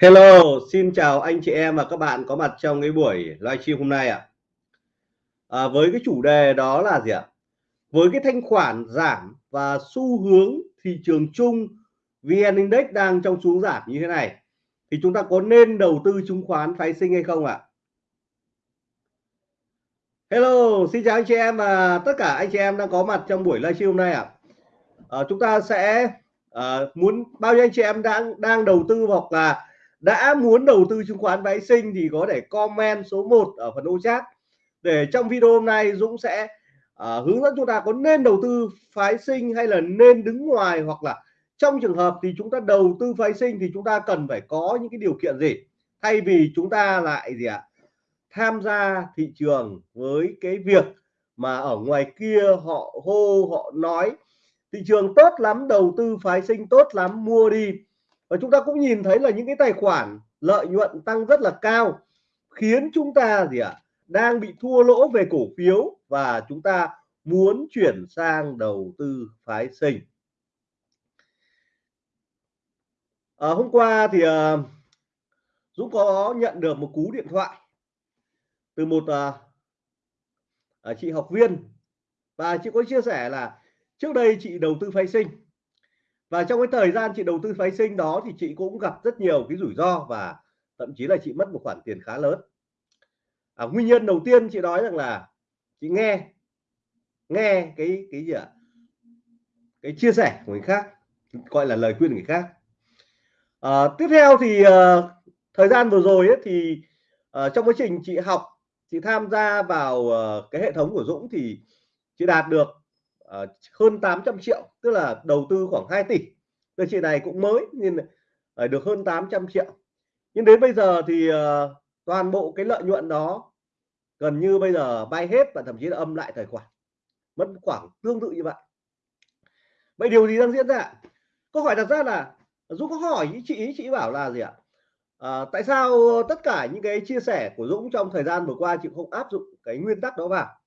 Hello, xin chào anh chị em và các bạn có mặt trong cái buổi livestream hôm nay ạ. À, với cái chủ đề đó là gì ạ? Với cái thanh khoản giảm và xu hướng thị trường chung VN Index đang trong xuống giảm như thế này thì chúng ta có nên đầu tư chứng khoán phái sinh hay không ạ? Hello, xin chào anh chị em và tất cả anh chị em đang có mặt trong buổi livestream hôm nay ạ. À, chúng ta sẽ à, muốn bao nhiêu anh chị em đang đang đầu tư hoặc là đã muốn đầu tư chứng khoán phái sinh thì có thể comment số 1 ở phần ô chat. Để trong video hôm nay Dũng sẽ uh, hướng dẫn chúng ta có nên đầu tư phái sinh hay là nên đứng ngoài hoặc là trong trường hợp thì chúng ta đầu tư phái sinh thì chúng ta cần phải có những cái điều kiện gì? Thay vì chúng ta lại gì ạ? Tham gia thị trường với cái việc mà ở ngoài kia họ hô họ nói thị trường tốt lắm đầu tư phái sinh tốt lắm mua đi và chúng ta cũng nhìn thấy là những cái tài khoản lợi nhuận tăng rất là cao khiến chúng ta gì ạ đang bị thua lỗ về cổ phiếu và chúng ta muốn chuyển sang đầu tư phái sinh. À, hôm qua thì à, Dũng có nhận được một cú điện thoại từ một uh, chị học viên. Và chị có chia sẻ là trước đây chị đầu tư phái sinh và trong cái thời gian chị đầu tư phái sinh đó thì chị cũng gặp rất nhiều cái rủi ro và thậm chí là chị mất một khoản tiền khá lớn. À, nguyên nhân đầu tiên chị nói rằng là chị nghe nghe cái cái gì ạ? Cái chia sẻ của người khác gọi là lời khuyên người khác. À, tiếp theo thì uh, thời gian vừa rồi ấy, thì uh, trong quá trình chị học chị tham gia vào uh, cái hệ thống của Dũng thì chị đạt được uh, hơn 800 triệu tức là đầu tư khoảng 2 tỷ. Từ chị này cũng mới nên uh, được hơn 800 triệu. Nhưng đến bây giờ thì uh, toàn bộ cái lợi nhuận đó gần như bây giờ bay hết và thậm chí là âm lại tài khoản. Mất khoảng tương tự như vậy. Vậy điều gì đang diễn ra? Câu hỏi đặt ra là Dũng có hỏi ý chị ý chị bảo là gì ạ? À, tại sao tất cả những cái chia sẻ của Dũng trong thời gian vừa qua chị không áp dụng cái nguyên tắc đó vào?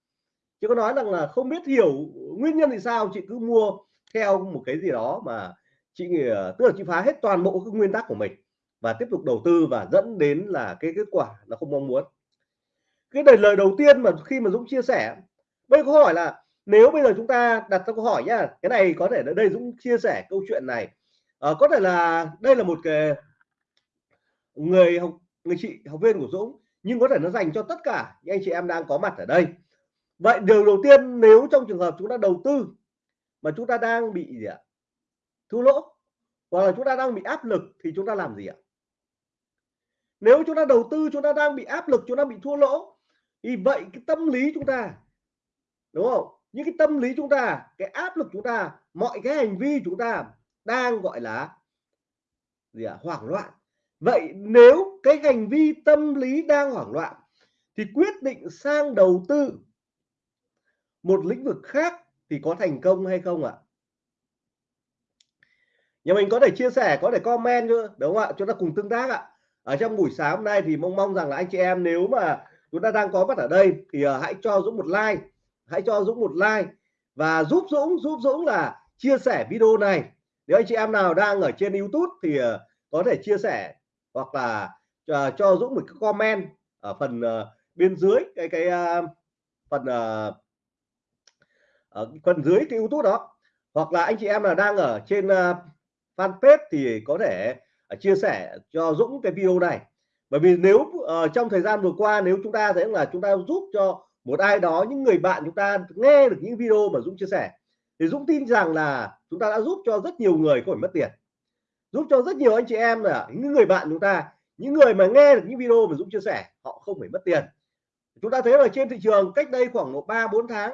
Chứ có nói rằng là không biết hiểu nguyên nhân thì sao chị cứ mua theo một cái gì đó mà chị nghĩ tức là chị phá hết toàn bộ các nguyên tắc của mình và tiếp tục đầu tư và dẫn đến là cái kết quả nó không mong muốn. Cái đời lời đầu tiên mà khi mà Dũng chia sẻ bây câu hỏi là nếu bây giờ chúng ta đặt ra câu hỏi nhá cái này có thể là đây Dũng chia sẻ câu chuyện này. À, có thể là đây là một cái người học người chị học viên của Dũng nhưng có thể nó dành cho tất cả những anh chị em đang có mặt ở đây vậy điều đầu tiên, nếu trong trường hợp chúng ta đầu tư mà chúng ta đang bị gì ạ? Thua lỗ, hoặc là chúng ta đang bị áp lực thì chúng ta làm gì ạ? Nếu chúng ta đầu tư, chúng ta đang bị áp lực, chúng ta bị thua lỗ, thì vậy cái tâm lý chúng ta, đúng không? Những cái tâm lý chúng ta, cái áp lực chúng ta, mọi cái hành vi chúng ta đang gọi là gì ạ? Hoảng loạn. Vậy nếu cái hành vi tâm lý đang hoảng loạn thì quyết định sang đầu tư một lĩnh vực khác thì có thành công hay không ạ? Nhà mình có thể chia sẻ có thể comment nữa đúng không ạ? Chúng ta cùng tương tác ạ. Ở trong buổi sáng hôm nay thì mong mong rằng là anh chị em nếu mà chúng ta đang có mặt ở đây thì uh, hãy cho Dũng một like hãy cho Dũng một like và giúp Dũng giúp Dũng là chia sẻ video này. Nếu anh chị em nào đang ở trên YouTube thì uh, có thể chia sẻ hoặc là uh, cho Dũng một cái comment ở phần uh, bên dưới cái cái uh, phần uh, ở phần dưới cái YouTube đó. Hoặc là anh chị em là đang ở trên uh, fanpage thì có thể uh, chia sẻ cho Dũng cái video này. Bởi vì nếu uh, trong thời gian vừa qua nếu chúng ta thấy là chúng ta giúp cho một ai đó những người bạn chúng ta nghe được những video mà Dũng chia sẻ thì Dũng tin rằng là chúng ta đã giúp cho rất nhiều người không phải mất tiền. Giúp cho rất nhiều anh chị em là những người bạn chúng ta những người mà nghe được những video mà Dũng chia sẻ họ không phải mất tiền. Chúng ta thấy là trên thị trường cách đây khoảng một ba bốn tháng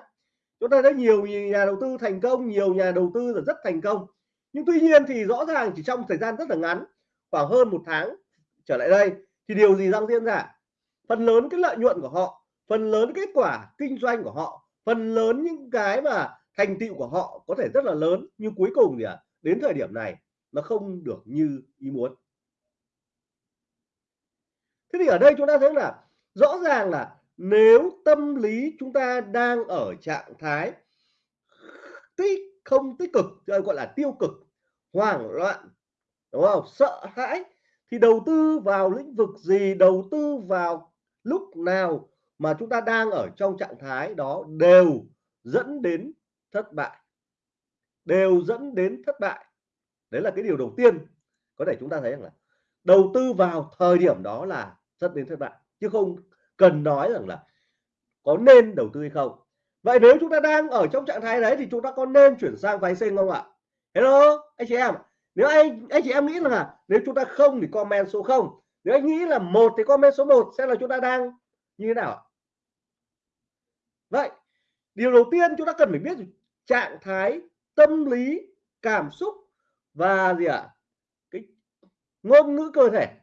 chúng ta thấy nhiều nhà đầu tư thành công nhiều nhà đầu tư là rất thành công. Nhưng tuy nhiên thì rõ ràng chỉ trong thời gian rất là ngắn khoảng hơn một tháng trở lại đây thì điều gì đang diễn ra? Phần lớn cái lợi nhuận của họ phần lớn kết quả kinh doanh của họ phần lớn những cái mà thành tựu của họ có thể rất là lớn. Nhưng cuối cùng thì à, đến thời điểm này nó không được như ý muốn. Thế thì ở đây chúng ta thấy là rõ ràng là nếu tâm lý chúng ta đang ở trạng thái tích, không tích cực ờ, gọi là tiêu cực, hoảng loạn, đúng không? Sợ hãi, thì đầu tư vào lĩnh vực gì? Đầu tư vào lúc nào mà chúng ta đang ở trong trạng thái đó đều dẫn đến thất bại. Đều dẫn đến thất bại. Đấy là cái điều đầu tiên có thể chúng ta thấy rằng là đầu tư vào thời điểm đó là dẫn đến thất bại, chứ không cần nói rằng là có nên đầu tư hay không. Vậy nếu chúng ta đang ở trong trạng thái đấy thì chúng ta có nên chuyển sang phái sinh không ạ? Hello, anh chị em nếu anh anh chị em nghĩ là nếu chúng ta không thì comment số 0 nếu anh nghĩ là một thì comment số 1 sẽ là chúng ta đang như thế nào vậy, điều đầu tiên chúng ta cần phải biết trạng thái tâm lý, cảm xúc và gì ạ? À? cái ngôn ngữ cơ thể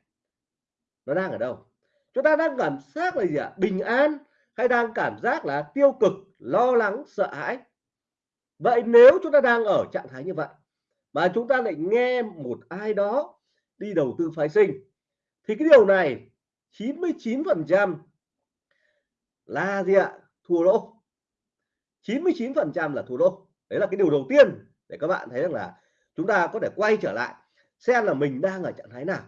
nó đang ở đâu? Chúng ta đang cảm giác là gì ạ? À? bình an hay đang cảm giác là tiêu cực, lo lắng, sợ hãi? Vậy nếu chúng ta đang ở trạng thái như vậy mà chúng ta lại nghe một ai đó đi đầu tư phái sinh, thì cái điều này 99 phần trăm là gì ạ? Thua lỗ. 99 phần trăm là thua lỗ. Đấy là cái điều đầu tiên để các bạn thấy rằng là chúng ta có thể quay trở lại xem là mình đang ở trạng thái nào.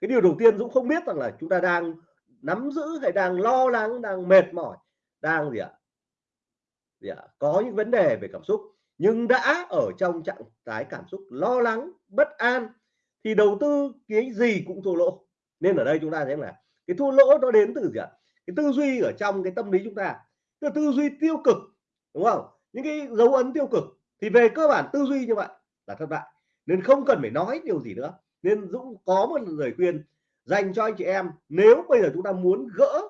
Cái điều đầu tiên Dũng không biết rằng là chúng ta đang nắm giữ hay đang lo lắng, đang mệt mỏi, đang gì ạ? Gì ạ? Có những vấn đề về cảm xúc, nhưng đã ở trong trạng thái cảm xúc lo lắng, bất an, thì đầu tư cái gì cũng thua lỗ. Nên ở đây chúng ta thấy là cái thua lỗ nó đến từ gì ạ? Cái tư duy ở trong cái tâm lý chúng ta cái tư duy tiêu cực, đúng không? Những cái dấu ấn tiêu cực, thì về cơ bản tư duy như vậy là thất bại. Nên không cần phải nói điều gì nữa. Nên Dũng có một lời khuyên dành cho anh chị em. Nếu bây giờ chúng ta muốn gỡ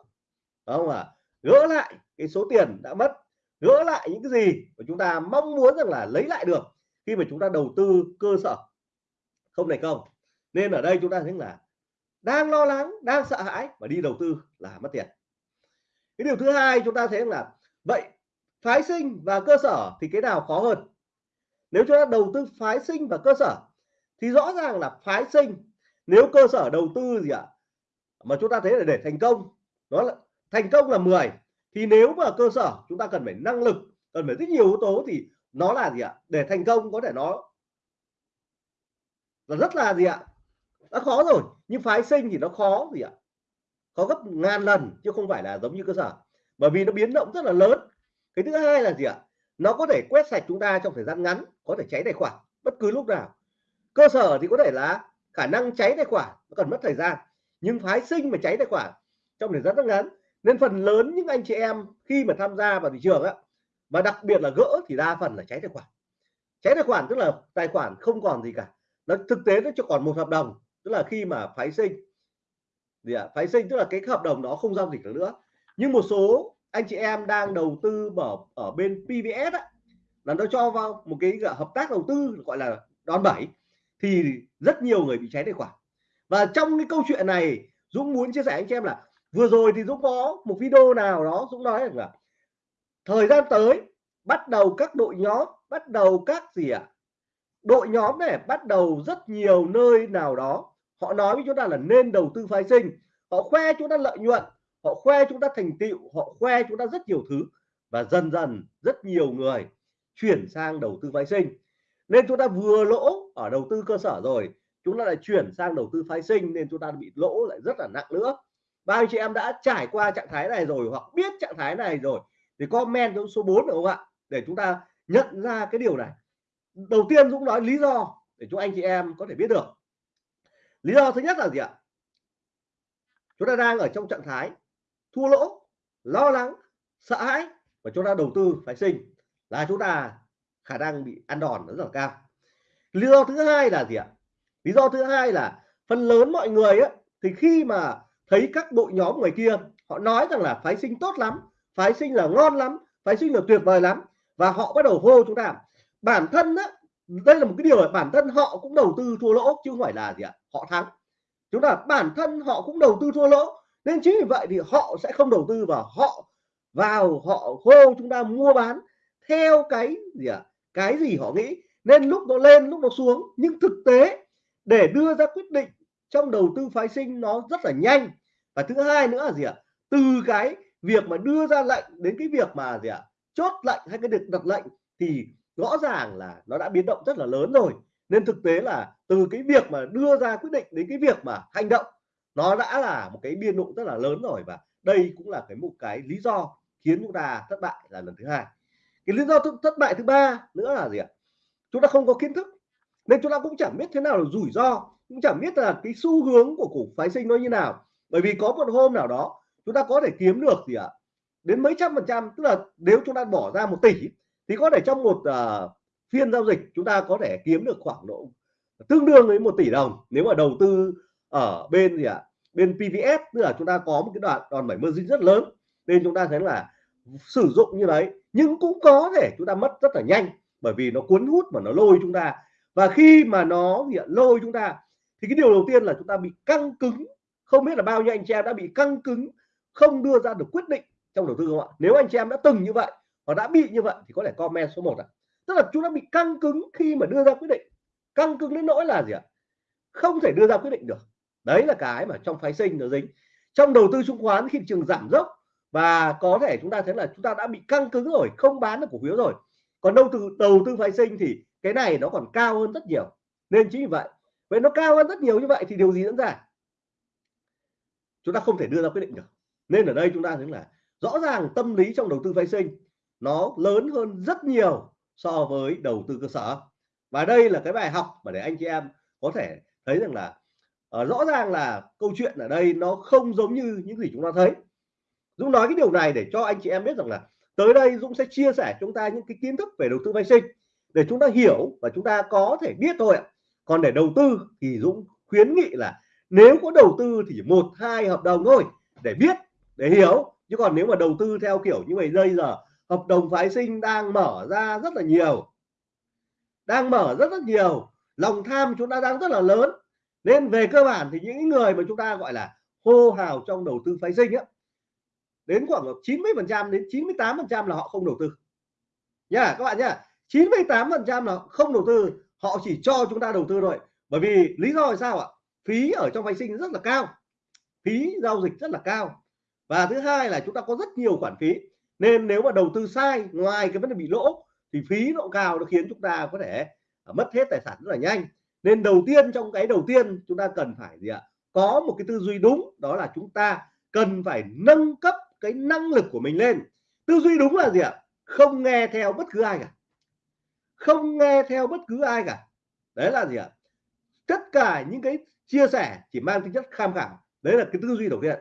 không à gỡ lại cái số tiền đã mất, gỡ lại những cái gì mà chúng ta mong muốn rằng là lấy lại được khi mà chúng ta đầu tư cơ sở. Không thành công nên ở đây chúng ta thấy là đang lo lắng, đang sợ hãi và đi đầu tư là mất tiền. Cái điều thứ hai chúng ta thấy là, vậy phái sinh và cơ sở thì cái nào khó hơn? Nếu chúng ta đầu tư phái sinh và cơ sở thì rõ ràng là phái sinh nếu cơ sở đầu tư gì ạ, mà chúng ta thấy là để thành công, đó là, thành công là 10 thì nếu mà cơ sở chúng ta cần phải năng lực, cần phải rất nhiều yếu tố thì nó là gì ạ? Để thành công có thể nó là rất là gì ạ? Đã khó rồi, nhưng phái sinh thì nó khó gì ạ? Khó gấp ngàn lần, chứ không phải là giống như cơ sở. Bởi vì nó biến động rất là lớn. Cái thứ hai là gì ạ? Nó có thể quét sạch chúng ta trong thời gian ngắn, có thể cháy tài khoản bất cứ lúc nào. Cơ sở thì có thể là khả năng cháy tài khoản nó cần mất thời gian nhưng phái sinh mà cháy tài khoản trong thời gian rất ngắn. Nên phần lớn những anh chị em khi mà tham gia vào thị trường á và đặc biệt là gỡ thì đa phần là cháy tài khoản. Cháy tài khoản tức là tài khoản không còn gì cả. Nó thực tế nó chỉ còn một hợp đồng tức là khi mà phái sinh. Gì ạ? Phái sinh tức là cái hợp đồng đó không giao dịch được nữa. Nhưng một số anh chị em đang đầu tư ở ở bên PVS á, là nó cho vào một cái hợp tác đầu tư gọi là đòn bẩy thì rất nhiều người bị cháy tài khoản. Và trong cái câu chuyện này, Dũng muốn chia sẻ anh chị em là vừa rồi thì Dũng có một video nào đó, Dũng nói rằng là thời gian tới, bắt đầu các đội nhóm, bắt đầu các gì ạ? À? đội nhóm này bắt đầu rất nhiều nơi nào đó, họ nói với chúng ta là nên đầu tư phái sinh, họ khoe chúng ta lợi nhuận, họ khoe chúng ta thành tựu, họ khoe chúng ta rất nhiều thứ. Và dần dần rất nhiều người chuyển sang đầu tư phái sinh nên chúng ta vừa lỗ ở đầu tư cơ sở rồi, chúng ta lại chuyển sang đầu tư phái sinh nên chúng ta bị lỗ lại rất là nặng nữa. Bao anh chị em đã trải qua trạng thái này rồi hoặc biết trạng thái này rồi thì comment trong số 4 được không ạ? Để chúng ta nhận ra cái điều này. Đầu tiên Dũng nói lý do để cho anh chị em có thể biết được. Lý do thứ nhất là gì ạ? Chúng ta đang ở trong trạng thái thua lỗ, lo lắng, sợ hãi và chúng ta đầu tư phái sinh. Là chúng ta khả năng bị ăn đòn rất là cao. Lý do thứ hai là gì ạ? Lý do thứ hai là phần lớn mọi người á, thì khi mà thấy các đội nhóm ngoài kia họ nói rằng là phái sinh tốt lắm phái sinh là ngon lắm phái sinh là tuyệt vời lắm và họ bắt đầu hô chúng ta. Bản thân á, đây là một cái điều là bản thân họ cũng đầu tư thua lỗ chứ không phải là gì ạ? Họ thắng. Chúng ta bản thân họ cũng đầu tư thua lỗ nên chính vì vậy thì họ sẽ không đầu tư vào họ vào họ hô chúng ta mua bán theo cái gì ạ? Cái gì họ nghĩ. Nên lúc nó lên, lúc nó xuống, nhưng thực tế, để đưa ra quyết định trong đầu tư phái sinh nó rất là nhanh. Và thứ hai nữa là gì ạ? Từ cái việc mà đưa ra lệnh đến cái việc mà gì ạ? Chốt lệnh hay cái được đặt lệnh thì rõ ràng là nó đã biến động rất là lớn rồi. Nên thực tế là từ cái việc mà đưa ra quyết định đến cái việc mà hành động, nó đã là một cái biên độ rất là lớn rồi. Và đây cũng là cái một cái lý do khiến chúng ta thất bại là lần thứ hai cái lý do thất bại thứ ba nữa là gì ạ? Chúng ta không có kiến thức nên chúng ta cũng chẳng biết thế nào là rủi ro cũng chẳng biết là cái xu hướng của cổ phái sinh nó như nào. Bởi vì có một hôm nào đó chúng ta có thể kiếm được gì ạ? Đến mấy trăm phần trăm tức là nếu chúng ta bỏ ra một tỷ thì có thể trong một uh, phiên giao dịch chúng ta có thể kiếm được khoảng độ tương đương với một tỷ đồng. Nếu mà đầu tư ở bên gì ạ? Bên PVS tức là chúng ta có một cái đoạn đòn bẩy margin rất lớn nên chúng ta thấy là sử dụng như đấy, nhưng cũng có thể chúng ta mất rất là nhanh, bởi vì nó cuốn hút mà nó lôi chúng ta. Và khi mà nó hiện lôi chúng ta, thì cái điều đầu tiên là chúng ta bị căng cứng. Không biết là bao nhiêu anh chị em đã bị căng cứng, không đưa ra được quyết định trong đầu tư không ạ? Nếu anh chị em đã từng như vậy và đã bị như vậy, thì có thể comment số 1 ạ. Tức là chúng ta bị căng cứng khi mà đưa ra quyết định. Căng cứng đến nỗi là gì ạ? Không thể đưa ra quyết định được. Đấy là cái mà trong phái sinh nó dính. Trong đầu tư chứng khoán, khi thị trường giảm dốc và có thể chúng ta thấy là chúng ta đã bị căng cứng rồi không bán được cổ phiếu rồi. Còn đầu tư đầu tư phái sinh thì cái này nó còn cao hơn rất nhiều. Nên chính vì vậy vậy nó cao hơn rất nhiều như vậy thì điều gì diễn ra? Chúng ta không thể đưa ra quyết định được. Nên ở đây chúng ta thấy là rõ ràng tâm lý trong đầu tư phái sinh nó lớn hơn rất nhiều so với đầu tư cơ sở. Và đây là cái bài học mà để anh chị em có thể thấy rằng là uh, rõ ràng là câu chuyện ở đây nó không giống như những gì chúng ta thấy. Dũng nói cái điều này để cho anh chị em biết rằng là tới đây Dũng sẽ chia sẻ chúng ta những cái kiến thức về đầu tư vay sinh để chúng ta hiểu và chúng ta có thể biết thôi ạ. Còn để đầu tư thì Dũng khuyến nghị là nếu có đầu tư thì một, hai hợp đồng thôi để biết, để hiểu. Chứ còn nếu mà đầu tư theo kiểu như vậy bây giờ, hợp đồng phái sinh đang mở ra rất là nhiều, đang mở rất rất nhiều, lòng tham chúng ta đang rất là lớn, nên về cơ bản thì những người mà chúng ta gọi là hô hào trong đầu tư phái sinh á đến khoảng 90 phần trăm đến 98 phần trăm là họ không đầu tư. Nha các bạn nhá 98 phần trăm là không đầu tư, họ chỉ cho chúng ta đầu tư thôi. Bởi vì lý do là sao ạ? Phí ở trong phái sinh rất là cao, phí giao dịch rất là cao. Và thứ hai là chúng ta có rất nhiều khoản phí, nên nếu mà đầu tư sai, ngoài cái vấn đề bị lỗ, thì phí nó cao nó khiến chúng ta có thể à, mất hết tài sản rất là nhanh. Nên đầu tiên, trong cái đầu tiên chúng ta cần phải gì ạ? Có một cái tư duy đúng, đó là chúng ta cần phải nâng cấp cái năng lực của mình lên. Tư duy đúng là gì ạ? Không nghe theo bất cứ ai cả. Không nghe theo bất cứ ai cả. Đấy là gì ạ? Tất cả những cái chia sẻ chỉ mang tính chất tham khảo. Đấy là cái tư duy đầu tiên.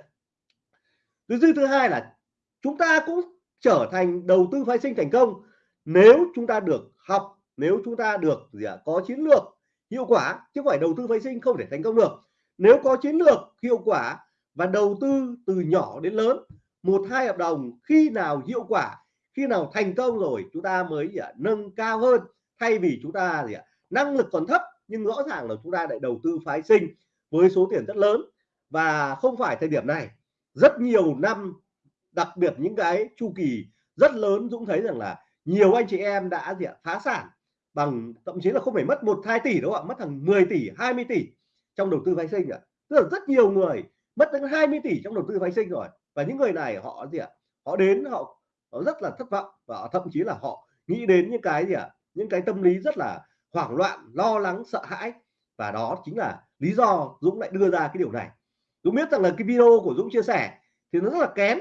Tư duy thứ hai là chúng ta cũng trở thành đầu tư phái sinh thành công nếu chúng ta được học, nếu chúng ta được gì ạ? Có chiến lược, hiệu quả, chứ không phải đầu tư phái sinh không thể thành công được. Nếu có chiến lược, hiệu quả và đầu tư từ nhỏ đến lớn một hai hợp đồng khi nào hiệu quả, khi nào thành công rồi chúng ta mới gì ạ nâng cao hơn. Thay vì chúng ta gì ạ, năng lực còn thấp nhưng rõ ràng là chúng ta lại đầu tư phái sinh với số tiền rất lớn. Và không phải thời điểm này, rất nhiều năm, đặc biệt những cái chu kỳ rất lớn Dũng thấy rằng là nhiều anh chị em đã gì ạ, phá sản bằng, thậm chí là không phải mất một hai tỷ đâu ạ, mất hàng 10 tỷ 20 tỷ trong đầu tư phái sinh ạ. Tức là rất nhiều người mất đến 20 tỷ trong đầu tư phái sinh rồi và những người này họ gì ạ? Họ đến họ, họ rất là thất vọng và thậm chí là họ nghĩ đến những cái gì ạ? Những cái tâm lý rất là hoảng loạn lo lắng sợ hãi. Và đó chính là lý do Dũng lại đưa ra cái điều này. Dũng biết rằng là cái video của Dũng chia sẻ thì nó rất là kén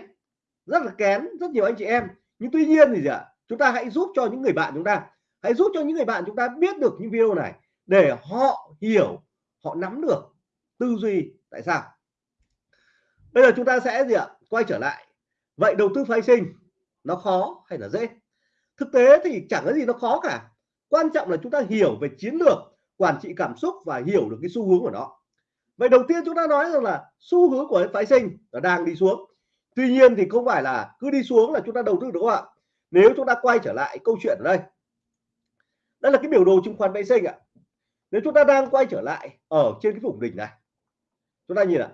rất là kén rất nhiều anh chị em. Nhưng tuy nhiên thì gì ạ? Chúng ta hãy giúp cho những người bạn chúng ta. Hãy giúp cho những người bạn chúng ta biết được những video này để họ hiểu họ nắm được tư duy tại sao. Bây giờ chúng ta sẽ gì ạ? Quay trở lại. Vậy đầu tư phái sinh nó khó hay là dễ? Thực tế thì chẳng có gì nó khó cả. Quan trọng là chúng ta hiểu về chiến lược, quản trị cảm xúc và hiểu được cái xu hướng của nó. Vậy đầu tiên chúng ta nói rằng là xu hướng của phái sinh nó đang đi xuống. Tuy nhiên thì không phải là cứ đi xuống là chúng ta đầu tư đúng không ạ? Nếu chúng ta quay trở lại câu chuyện ở đây. Đây là cái biểu đồ chứng khoán phái sinh ạ. Nếu chúng ta đang quay trở lại ở trên cái vùng đỉnh này, chúng ta nhìn ạ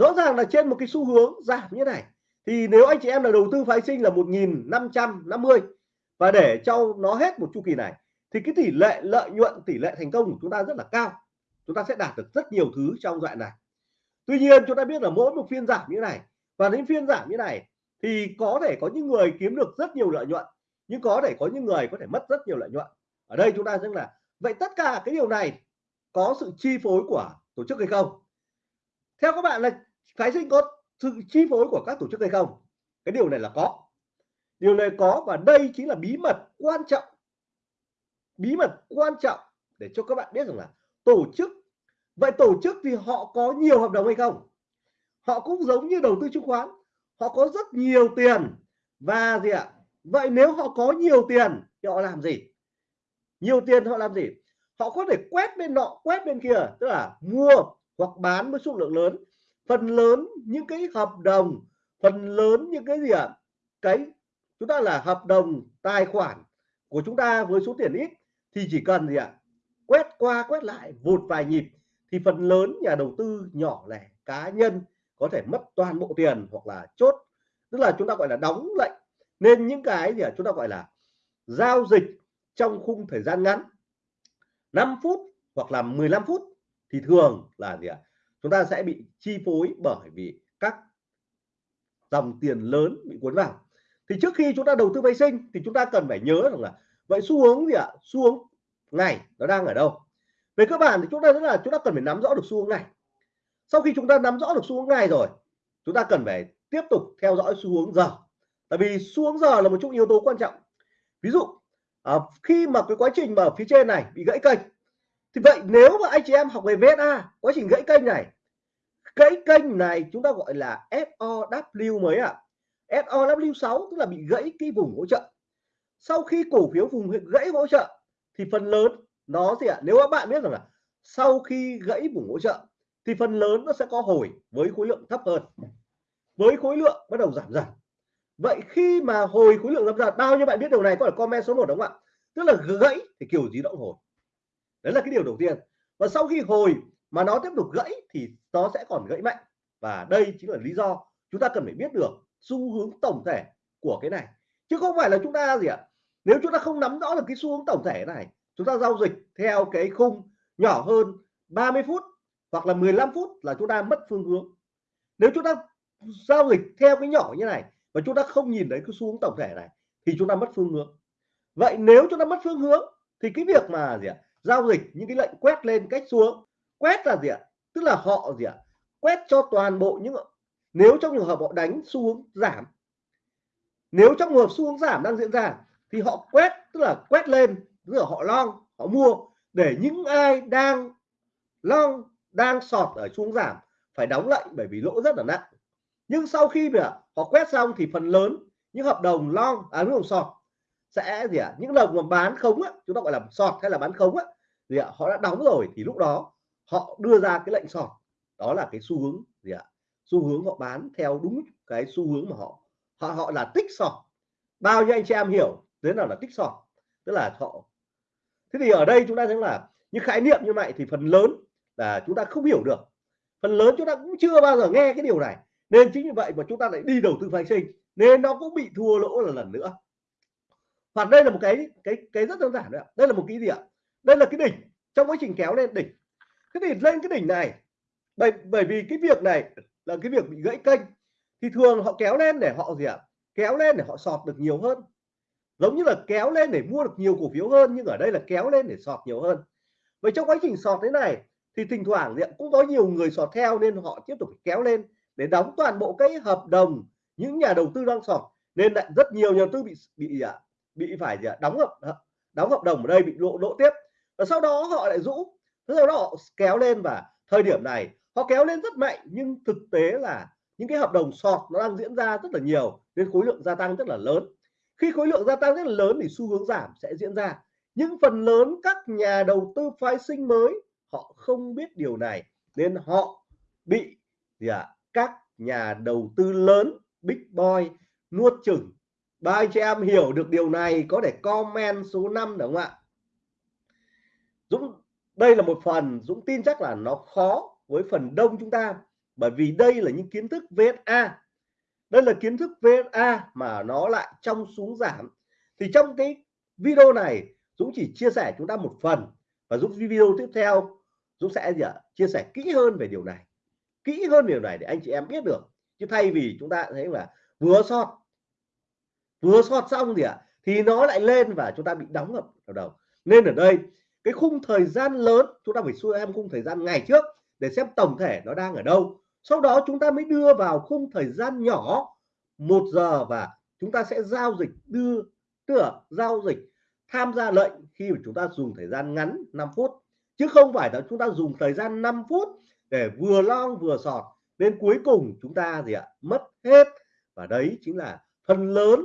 rõ ràng là trên một cái xu hướng giảm như này. Thì nếu anh chị em là đầu tư phái sinh là 1550 và để cho nó hết một chu kỳ này, thì cái tỷ lệ lợi nhuận, tỷ lệ thành công của chúng ta rất là cao. Chúng ta sẽ đạt được rất nhiều thứ trong đoạn này. Tuy nhiên, chúng ta biết là mỗi một phiên giảm như này và đến phiên giảm như này thì có thể có những người kiếm được rất nhiều lợi nhuận, nhưng có thể có những người có thể mất rất nhiều lợi nhuận. Ở đây chúng ta rằng là, vậy tất cả cái điều này có sự chi phối của tổ chức hay không? Theo các bạn là phái sinh có sự chi phối của các tổ chức hay không? Cái điều này là có. Điều này có và đây chính là bí mật quan trọng. Bí mật quan trọng để cho các bạn biết rằng là tổ chức, vậy tổ chức thì họ có nhiều hợp đồng hay không? Họ cũng giống như đầu tư chứng khoán, họ có rất nhiều tiền. Và gì ạ? Vậy nếu họ có nhiều tiền thì họ làm gì? Nhiều tiền họ làm gì? Họ có thể quét bên nọ, quét bên kia, tức là mua hoặc bán với số lượng lớn phần lớn những cái hợp đồng, phần lớn những cái gì ạ? Cái, chúng ta là hợp đồng tài khoản của chúng ta với số tiền ít thì chỉ cần gì ạ? Quét qua, quét lại một vài nhịp thì phần lớn nhà đầu tư nhỏ lẻ, cá nhân có thể mất toàn bộ tiền hoặc là chốt. Tức là chúng ta gọi là đóng lệnh. Nên những cái gì chúng ta gọi là giao dịch trong khung thời gian ngắn. 5 phút hoặc là 15 phút thì thường là gì ạ? Chúng ta sẽ bị chi phối bởi vì các dòng tiền lớn bị cuốn vào. Thì trước khi chúng ta đầu tư vay sinh thì chúng ta cần phải nhớ rằng là vậy xu hướng gì ạ? Xu hướng ngày nó đang ở đâu? Về cơ bản thì chúng ta rất là chúng ta cần phải nắm rõ được xu hướng này. sau khi chúng ta nắm rõ được xu hướng ngày rồi chúng ta cần phải tiếp tục theo dõi xu hướng giờ. Tại vì xu hướng giờ là một trong yếu tố quan trọng. Ví dụ à, khi mà cái quá trình mà phía trên này bị gãy kênh thì vậy nếu mà anh chị em học về VSA quá trình gãy kênh này, gãy kênh này chúng ta gọi là SOW mới ạ? À. SOW6 tức là bị gãy cái vùng hỗ trợ. Sau khi cổ phiếu vùng gãy hỗ trợ, thì phần lớn nó gì ạ? À? nếu các bạn biết rằng là sau khi gãy vùng hỗ trợ, thì phần lớn nó sẽ có hồi với khối lượng thấp hơn. Với khối lượng bắt đầu giảm dần. Vậy khi mà hồi khối lượng giảm dần, bao nhiêu bạn biết điều này? Có phải comment số 1 đúng không ạ? Tức là gãy thì kiểu gì động hồi đấy là cái điều đầu tiên. Và sau khi hồi mà nó tiếp tục gãy thì nó sẽ còn gãy mạnh. Và đây chính là lý do chúng ta cần phải biết được xu hướng tổng thể của cái này. Chứ không phải là chúng ta gì ạ? Nếu chúng ta không nắm rõ được cái xu hướng tổng thể này, chúng ta giao dịch theo cái khung nhỏ hơn 30 phút hoặc là 15 phút là chúng ta mất phương hướng. Nếu chúng ta giao dịch theo cái nhỏ như này và chúng ta không nhìn thấy cái xu hướng tổng thể này thì chúng ta mất phương hướng. Vậy nếu chúng ta mất phương hướng thì cái việc mà gì ạ? Giao dịch những cái lệnh quét lên cách xuống. Quét là gì ạ? Tức là họ gì ạ? Quét cho toàn bộ những nếu trong trường hợp họ đánh xu hướng giảm, nếu trong trường hợp xu hướng giảm đang diễn ra, thì họ quét, tức là quét lên, tức là họ long, họ mua, để những ai đang long, đang sọt ở xuống giảm phải đóng lệnh bởi vì lỗ rất là nặng. Nhưng sau khi mà họ quét xong thì phần lớn những hợp đồng long à hợp đồng sọt sẽ gì ạ? À, những lần mà bán khống á, chúng ta gọi là sọt hay là bán khống á, gì ạ à, họ đã đóng rồi thì lúc đó họ đưa ra cái lệnh sọt. Đó là cái xu hướng gì ạ? À, xu hướng họ bán theo đúng cái xu hướng mà họ họ họ là tích sọt. Bao nhiêu anh chị em hiểu thế nào là tích sọt? Tức là họ thế thì ở đây chúng ta thấy là những khái niệm như vậy thì phần lớn là chúng ta không hiểu được. Phần lớn chúng ta cũng chưa bao giờ nghe cái điều này. Nên chính vì vậy mà chúng ta lại đi đầu tư phái sinh. Nên nó cũng bị thua lỗ là lần nữa hoặc đây là một cái cái cái rất đơn giản đấy đây là một cái gì ạ? Đây là cái đỉnh. Trong quá trình kéo lên đỉnh. Thế thì lên cái đỉnh này bởi bởi vì cái việc này là cái việc bị gãy kênh thì thường họ kéo lên để họ gì ạ? Kéo lên để họ sọt được nhiều hơn. Giống như là kéo lên để mua được nhiều cổ phiếu hơn nhưng ở đây là kéo lên để sọt nhiều hơn. Vậy trong quá trình sọt thế này thì thỉnh thoảng cũng có nhiều người sọt theo nên họ tiếp tục kéo lên để đóng toàn bộ cái hợp đồng những nhà đầu tư đang sọt. Nên lại rất nhiều nhà đầu tư bị bị à, bị phải gì đóng hợp đóng hợp đồng ở đây bị lộ lỗ tiếp. Và sau đó họ lại rũ. Sau đó họ kéo lên và thời điểm này họ kéo lên rất mạnh nhưng thực tế là những cái hợp đồng sọt nó đang diễn ra rất là nhiều nên khối lượng gia tăng rất là lớn. Khi khối lượng gia tăng rất là lớn thì xu hướng giảm sẽ diễn ra. Nhưng phần lớn các nhà đầu tư phái sinh mới họ không biết điều này nên họ bị gì ạ? À, các nhà đầu tư lớn big boy nuốt chửng ba anh chị em hiểu được điều này, có thể comment số 5 đúng không ạ? Dũng, đây là một phần, Dũng tin chắc là nó khó với phần đông chúng ta, bởi vì đây là những kiến thức VSA đây là kiến thức VSA mà nó lại trong xuống giảm. Thì trong cái video này, Dũng chỉ chia sẻ chúng ta một phần, và Dũng video tiếp theo, Dũng sẽ gì ạ? Chia sẻ kỹ hơn về điều này. Kỹ hơn điều này để anh chị em biết được. Chứ thay vì chúng ta thấy là vừa sót vừa sót xong gì ạ, thì nó lại lên và chúng ta bị đóng ngập ở đầu. Nên ở đây, cái khung thời gian lớn, chúng ta phải xem khung thời gian ngày trước để xem tổng thể nó đang ở đâu. Sau đó chúng ta mới đưa vào khung thời gian nhỏ, một giờ và chúng ta sẽ giao dịch, đưa tức giao dịch, tham gia lệnh khi mà chúng ta dùng thời gian ngắn 5 phút. Chứ không phải là chúng ta dùng thời gian 5 phút để vừa long vừa sọt. Nên cuối cùng chúng ta gì ạ, mất hết. Và đấy chính là phần lớn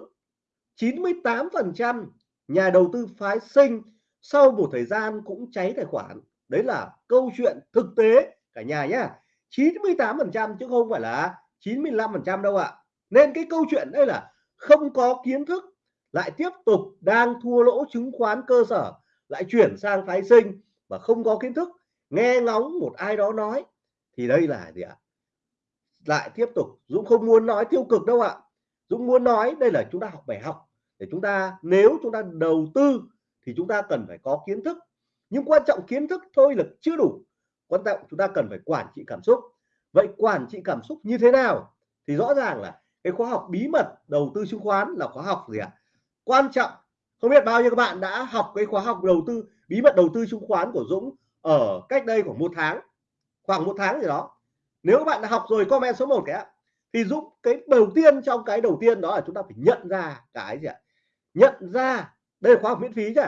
98 phần trăm nhà đầu tư phái sinh sau một thời gian cũng cháy tài khoản. Đấy là câu chuyện thực tế cả nhà nhá. 98 phần trăm chứ không phải là 95 phần trăm đâu ạ. Nên cái câu chuyện đây là không có kiến thức, lại tiếp tục đang thua lỗ chứng khoán cơ sở, lại chuyển sang phái sinh và không có kiến thức, nghe ngóng một ai đó nói, thì đây là gì ạ? Lại tiếp tục. Dũng không muốn nói tiêu cực đâu ạ. Dũng muốn nói đây là chúng ta học bài học để chúng ta, nếu chúng ta đầu tư thì chúng ta cần phải có kiến thức. Nhưng quan trọng kiến thức thôi là chưa đủ. Quan trọng chúng ta cần phải quản trị cảm xúc. Vậy quản trị cảm xúc như thế nào? Thì rõ ràng là cái khóa học bí mật đầu tư chứng khoán là khóa học gì ạ? Quan trọng. Không biết bao nhiêu các bạn đã học cái khóa học đầu tư, bí mật đầu tư chứng khoán của Dũng ở cách đây khoảng một tháng, khoảng một tháng gì đó. Nếu các bạn đã học rồi, comment số 1 cái thì Dũng, cái đầu tiên trong cái đầu tiên đó là chúng ta phải nhận ra cái gì ạ? Nhận ra đây là khóa học miễn phí chứ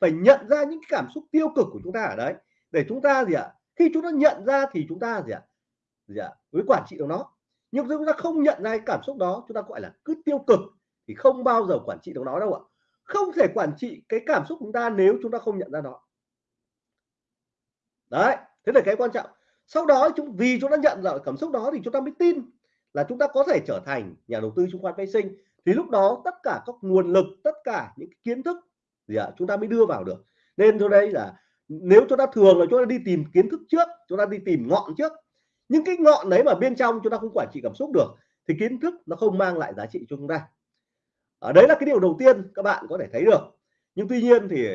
phải nhận ra những cái cảm xúc tiêu cực của chúng ta ở đấy để chúng ta gì ạ khi chúng ta nhận ra thì chúng ta gì ạ gì ạ với quản trị được nó nhưng chúng ta không nhận ra cái cảm xúc đó chúng ta gọi là cứ tiêu cực thì không bao giờ quản trị được nó đâu ạ không thể quản trị cái cảm xúc chúng ta nếu chúng ta không nhận ra nó đấy thế là cái quan trọng sau đó chúng vì chúng ta nhận ra cảm xúc đó thì chúng ta mới tin là chúng ta có thể trở thành nhà đầu tư chứng khoán phái sinh thì lúc đó tất cả các nguồn lực tất cả những kiến thức gì ạ chúng ta mới đưa vào được. Nên cho đây là nếu chúng ta thường là chúng ta đi tìm kiến thức trước chúng ta đi tìm ngọn trước. Nhưng cái ngọn đấy mà bên trong chúng ta không quản trị cảm xúc được thì kiến thức nó không mang lại giá trị cho chúng ta. Ở đấy là cái điều đầu tiên các bạn có thể thấy được. Nhưng tuy nhiên thì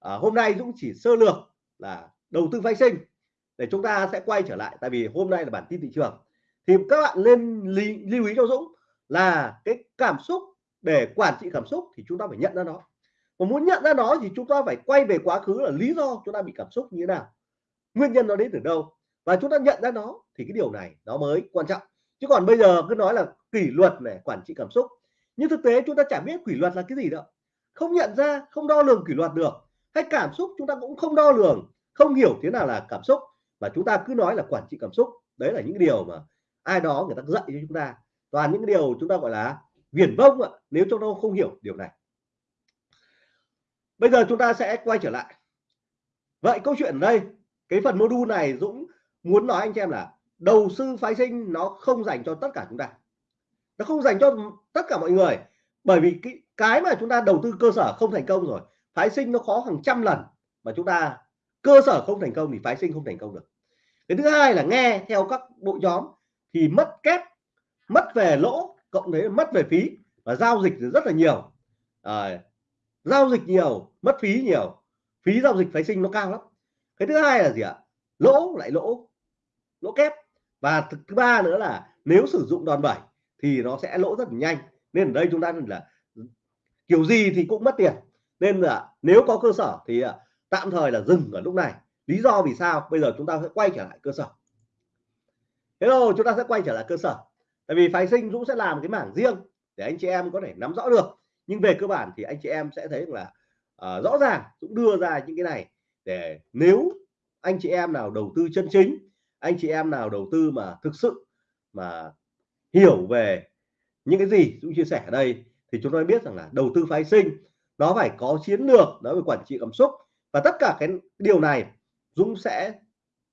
à, hôm nay Dũng chỉ sơ lược là đầu tư phái sinh để chúng ta sẽ quay trở lại. Tại vì hôm nay là bản tin thị trường. Thì các bạn nên lưu ý cho Dũng là cái cảm xúc, để quản trị cảm xúc thì chúng ta phải nhận ra nó. Và muốn nhận ra nó thì chúng ta phải quay về quá khứ là lý do chúng ta bị cảm xúc như thế nào. Nguyên nhân nó đến từ đâu? Và chúng ta nhận ra nó thì cái điều này nó mới quan trọng. Chứ còn bây giờ cứ nói là kỷ luật này, quản trị cảm xúc. Nhưng thực tế chúng ta chẳng biết kỷ luật là cái gì đâu. Không nhận ra, không đo lường kỷ luật được. Hay cảm xúc chúng ta cũng không đo lường, không hiểu thế nào là cảm xúc. Và chúng ta cứ nói là quản trị cảm xúc. Đấy là những điều mà ai đó người ta dạy cho chúng ta toàn những điều chúng ta gọi là viển vông ạ, nếu chúng ta không hiểu điều này. Bây giờ chúng ta sẽ quay trở lại. Vậy câu chuyện ở đây, cái phần module này Dũng muốn nói anh chị em là đầu sư phái sinh nó không dành cho tất cả chúng ta. Nó không dành cho tất cả mọi người, bởi vì cái cái mà chúng ta đầu tư cơ sở không thành công rồi, phái sinh nó khó hàng trăm lần mà chúng ta cơ sở không thành công thì phái sinh không thành công được. Cái thứ hai là nghe theo các bộ nhóm thì mất kép mất về lỗ cộng với mất về phí và giao dịch rất là nhiều. À, giao dịch nhiều mất phí nhiều. Phí giao dịch phái sinh nó cao lắm. Cái thứ hai là gì ạ? Lỗ lại lỗ lỗ kép. Và thứ ba nữa là nếu sử dụng đòn bẩy thì nó sẽ lỗ rất là nhanh. Nên ở đây chúng ta là kiểu gì thì cũng mất tiền. Nên là nếu có cơ sở thì à, tạm thời là dừng ở lúc này. Lý do vì sao? Bây giờ chúng ta sẽ quay trở lại cơ sở. Thế rồi chúng ta sẽ quay trở lại cơ sở tại vì phái sinh Dũng sẽ làm cái mảng riêng để anh chị em có thể nắm rõ được. Nhưng về cơ bản thì anh chị em sẽ thấy là uh, rõ ràng Dũng đưa ra những cái này để nếu anh chị em nào đầu tư chân chính anh chị em nào đầu tư mà thực sự mà hiểu về những cái gì Dũng chia sẻ ở đây thì chúng tôi biết rằng là đầu tư phái sinh nó phải có chiến lược nó phải quản trị cảm xúc và tất cả cái điều này Dũng sẽ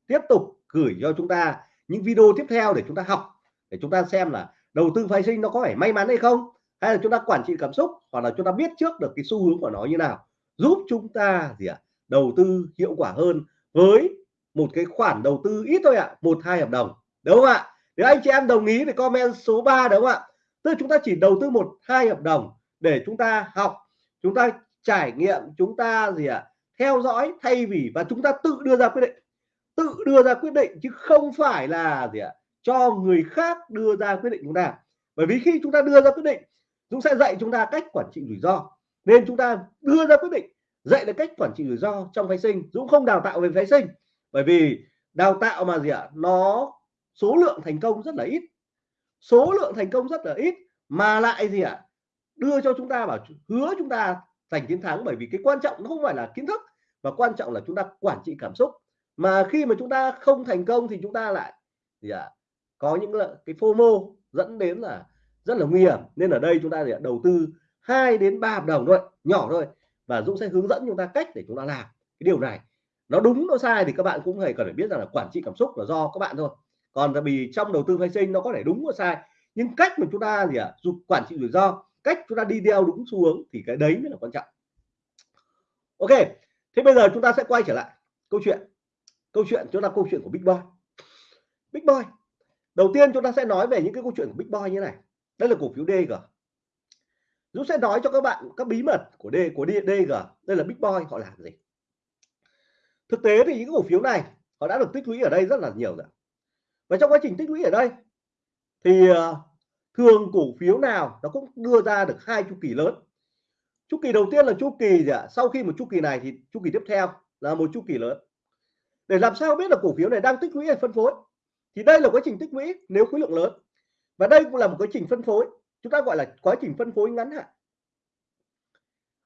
tiếp tục gửi cho chúng ta những video tiếp theo để chúng ta học để chúng ta xem là đầu tư phái sinh nó có phải may mắn hay không hay là chúng ta quản trị cảm xúc hoặc là chúng ta biết trước được cái xu hướng của nó như nào. Giúp chúng ta gì ạ? À, đầu tư hiệu quả hơn với một cái khoản đầu tư ít thôi ạ à, một hai hợp đồng đúng không ạ? Nếu anh chị em đồng ý thì comment số 3 đúng không ạ? Tức chúng ta chỉ đầu tư một hai hợp đồng để chúng ta học chúng ta trải nghiệm chúng ta gì ạ? À, theo dõi thay vì và chúng ta tự đưa ra quyết định. Tự đưa ra quyết định chứ không phải là gì ạ? à, cho người khác đưa ra quyết định chúng ta. Bởi vì khi chúng ta đưa ra quyết định chúng sẽ dạy chúng ta cách quản trị rủi ro. Nên chúng ta đưa ra quyết định, dạy được cách quản trị rủi ro trong phái sinh. Dũng không đào tạo về phái sinh, bởi vì đào tạo mà gì ạ? Nó số lượng thành công rất là ít. Số lượng thành công rất là ít, mà lại gì ạ? Đưa cho chúng ta bảo hứa chúng ta giành chiến thắng. Bởi vì cái quan trọng nó không phải là kiến thức, mà quan trọng là chúng ta quản trị cảm xúc. Mà khi mà chúng ta không thành công thì chúng ta lại gì ạ? Có những cái FOMO dẫn đến là rất là nguy hiểm. Nên ở đây chúng ta để đầu tư 2 đến 3 hợp đồng thôi nhỏ thôi và Dũng sẽ hướng dẫn chúng ta cách để chúng ta làm cái điều này. Nó đúng nó sai thì các bạn cũng phải cần phải biết rằng là quản trị cảm xúc là do các bạn thôi. Còn là vì trong đầu tư phái sinh nó có thể đúng và sai nhưng cách mà chúng ta gì ạ à, quản trị rủi ro cách chúng ta đi theo đúng xu hướng thì cái đấy mới là quan trọng. Ok thế bây giờ chúng ta sẽ quay trở lại câu chuyện. Câu chuyện chúng ta câu chuyện của Big Boy. Big Boy đầu tiên chúng ta sẽ nói về những cái câu chuyện của Big Boy như này. Đây là cổ phiếu DG Dũng sẽ nói cho các bạn các bí mật của D, của DG đây là Big Boy, họ làm gì? Thực tế thì những cổ phiếu này, họ đã được tích lũy ở đây rất là nhiều rồi. Và trong quá trình tích lũy ở đây, thì ờ, thường cổ phiếu nào nó cũng đưa ra được hai chu kỳ lớn. Chu kỳ đầu tiên là chu kỳ gì ạ? Sau khi một chu kỳ này thì chu kỳ tiếp theo là một chu kỳ lớn. Để làm sao biết là cổ phiếu này đang tích lũy hay phân phối? Thì đây là quá trình tích lũy nếu khối lượng lớn. Và đây cũng là một quá trình phân phối. Chúng ta gọi là quá trình phân phối ngắn hạn.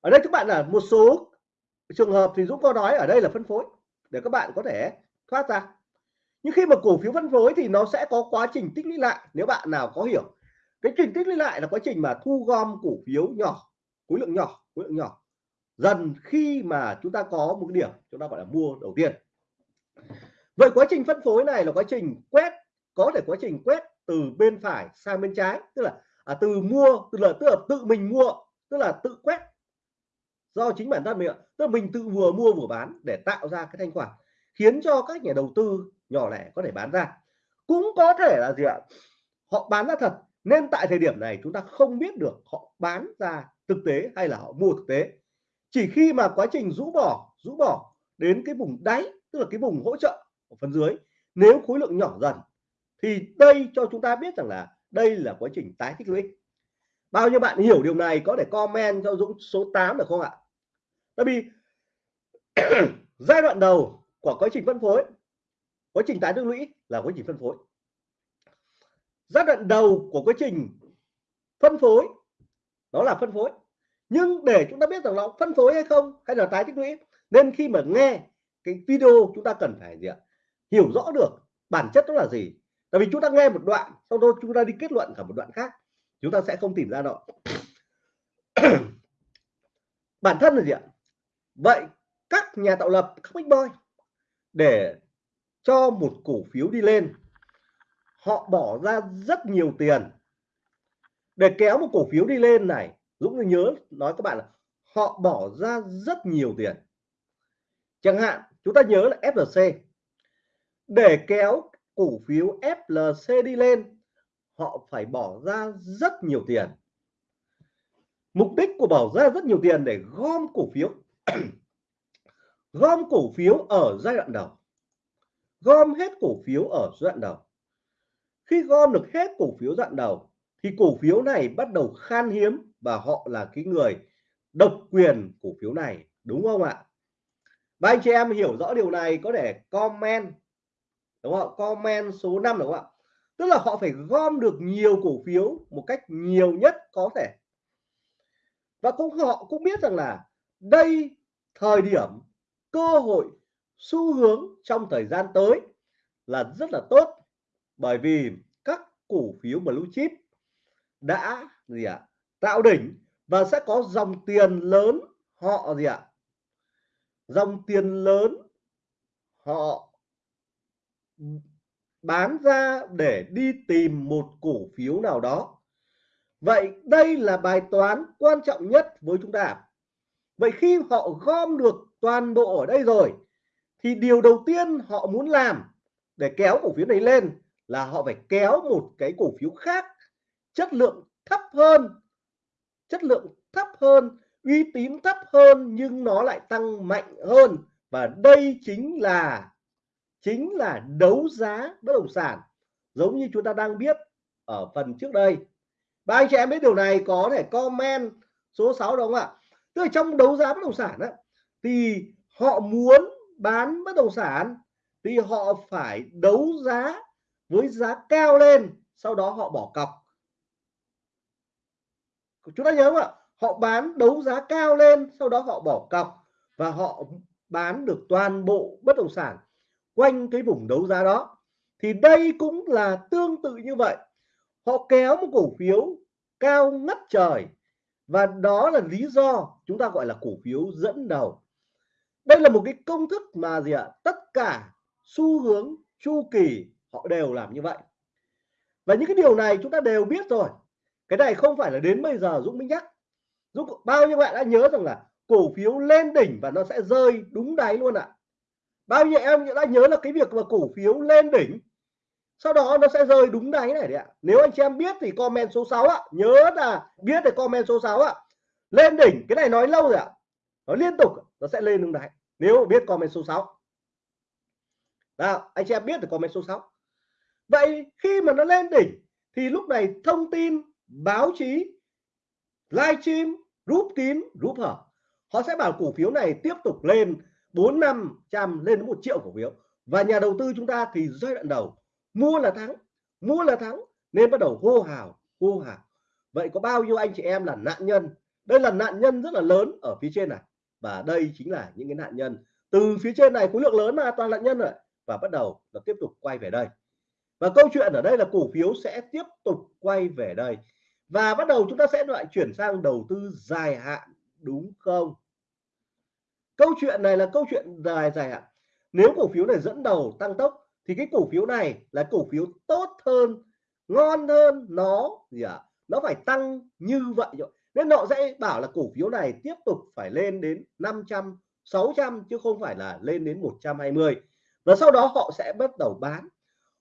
Ở đây các bạn là một số trường hợp thì Dũng có nói ở đây là phân phối, để các bạn có thể thoát ra. Nhưng khi mà cổ phiếu phân phối thì nó sẽ có quá trình tích lũy lại, nếu bạn nào có hiểu. Cái trình tích lũy lại là quá trình mà thu gom cổ phiếu nhỏ, khối lượng nhỏ, khối lượng nhỏ. Dần khi mà chúng ta có một cái điểm, chúng ta gọi là mua đầu tiên vậy quá trình phân phối này là quá trình quét có thể quá trình quét từ bên phải sang bên trái tức là à, từ mua tức là tức là tự mình mua tức là tự quét. Do chính bản thân mình tức là mình tự vừa mua vừa bán để tạo ra cái thanh khoản khiến cho các nhà đầu tư nhỏ lẻ có thể bán ra. Cũng có thể là gì ạ họ bán ra thật nên tại thời điểm này chúng ta không biết được họ bán ra thực tế hay là họ mua thực tế. Chỉ khi mà quá trình rũ bỏ rũ bỏ đến cái vùng đáy tức là cái vùng hỗ trợ ở phần dưới. Nếu khối lượng nhỏ dần, thì đây cho chúng ta biết rằng là đây là quá trình tái tích lũy. Bao nhiêu bạn hiểu điều này có thể comment cho Dũng số 8 được không ạ? Tại vì giai đoạn đầu của quá trình phân phối, quá trình tái tích lũy là quá trình phân phối. Giai đoạn đầu của quá trình phân phối, đó là phân phối. Nhưng để chúng ta biết rằng nó phân phối hay không, hay là tái tích lũy, nên khi mà nghe cái video chúng ta cần phải gì ạ? Hiểu rõ được bản chất đó là gì. Tại vì chúng ta nghe một đoạn, sau đó chúng ta đi kết luận cả một đoạn khác, chúng ta sẽ không tìm ra nó bản thân là gì ạ? Vậy các nhà tạo lập, các big boy, để cho một cổ phiếu đi lên, họ bỏ ra rất nhiều tiền. Để kéo một cổ phiếu đi lên này, Dũng nhớ nói các bạn là họ bỏ ra rất nhiều tiền. Chẳng hạn, chúng ta nhớ là FLC để kéo cổ phiếu FLC đi lên, họ phải bỏ ra rất nhiều tiền. Mục đích của bỏ ra rất nhiều tiền để gom cổ phiếu, gom cổ phiếu ở giai đoạn đầu. Gom hết cổ phiếu ở giai đoạn đầu. Khi gom được hết cổ phiếu giai đoạn đầu, thì cổ phiếu này bắt đầu khan hiếm và họ là cái người độc quyền cổ phiếu này, đúng không ạ? Và anh chị em hiểu rõ điều này, có thể comment đúng không comment số 5 đúng không ạ? Tức là họ phải gom được nhiều cổ phiếu một cách nhiều nhất có thể. Và cũng họ cũng biết rằng là đây thời điểm cơ hội xu hướng trong thời gian tới là rất là tốt. Bởi vì các cổ phiếu blue chip đã gì ạ? À, tạo đỉnh và sẽ có dòng tiền lớn họ gì ạ? À, dòng tiền lớn họ bán ra để đi tìm một cổ phiếu nào đó. Vậy đây là bài toán quan trọng nhất với chúng ta. Vậy khi họ gom được toàn bộ ở đây rồi, thì điều đầu tiên họ muốn làm để kéo cổ phiếu này lên là họ phải kéo một cái cổ phiếu khác chất lượng thấp hơn, chất lượng thấp hơn, uy tín thấp hơn nhưng nó lại tăng mạnh hơn. Và đây chính là chính là đấu giá bất động sản giống như chúng ta đang biết ở phần trước đây. Ba anh chị em biết điều này có thể comment số 6 đúng không ạ? Tức là trong đấu giá bất động sản á, thì họ muốn bán bất động sản thì họ phải đấu giá với giá cao lên sau đó họ bỏ cọc. Chúng ta nhớ không ạ? Họ bán đấu giá cao lên sau đó họ bỏ cọc và họ bán được toàn bộ bất động sản quanh cái vùng đấu giá đó, thì đây cũng là tương tự như vậy. Họ kéo một cổ phiếu cao ngất trời, và đó là lý do chúng ta gọi là cổ phiếu dẫn đầu. Đây là một cái công thức mà gì ạ? Tất cả xu hướng chu kỳ họ đều làm như vậy. Và những cái điều này chúng ta đều biết rồi. Cái này không phải là đến bây giờ Dũng mới nhắc. Dũng, bao nhiêu bạn đã nhớ rằng là cổ phiếu lên đỉnh và nó sẽ rơi đúng đáy luôn ạ? à bao nhiêu em đã nhớ là cái việc mà cổ phiếu lên đỉnh, sau đó nó sẽ rơi đúng đáy này đấy ạ. Nếu anh chị em biết thì comment số 6 ạ. Nhớ là biết thì comment số 6 ạ. Lên đỉnh, cái này nói lâu rồi ạ. Nó liên tục, nó sẽ lên đúng đáy. Nếu biết comment số 6 nào, anh chị em biết thì comment số 6 vậy khi mà nó lên đỉnh thì lúc này thông tin, báo chí, livestream rút kín rút hở, họ sẽ bảo cổ phiếu này tiếp tục lên. 4 năm trăm lên đến một triệu cổ phiếu. Và nhà đầu tư chúng ta thì giai đoạn đầu, mua là thắng, mua là thắng, nên bắt đầu hô hào hô hào. Vậy có bao nhiêu anh chị em là nạn nhân? Đây là nạn nhân rất là lớn ở phía trên này. Và đây chính là những cái nạn nhân. Từ phía trên này khối lượng lớn là toàn nạn nhân rồi. Và bắt đầu nó tiếp tục quay về đây. Và câu chuyện ở đây là cổ phiếu sẽ tiếp tục quay về đây. Và bắt đầu chúng ta sẽ lại chuyển sang đầu tư dài hạn, đúng không? Câu chuyện này là câu chuyện dài dài hạn nếu cổ phiếu này dẫn đầu tăng tốc, thì cái cổ phiếu này là cổ phiếu tốt hơn, ngon hơn nó gì ạ? À? nó phải tăng như vậy rồi. Nên họ sẽ bảo là cổ phiếu này tiếp tục phải lên đến 500 600 chứ không phải là lên đến 120 và sau đó họ sẽ bắt đầu bán.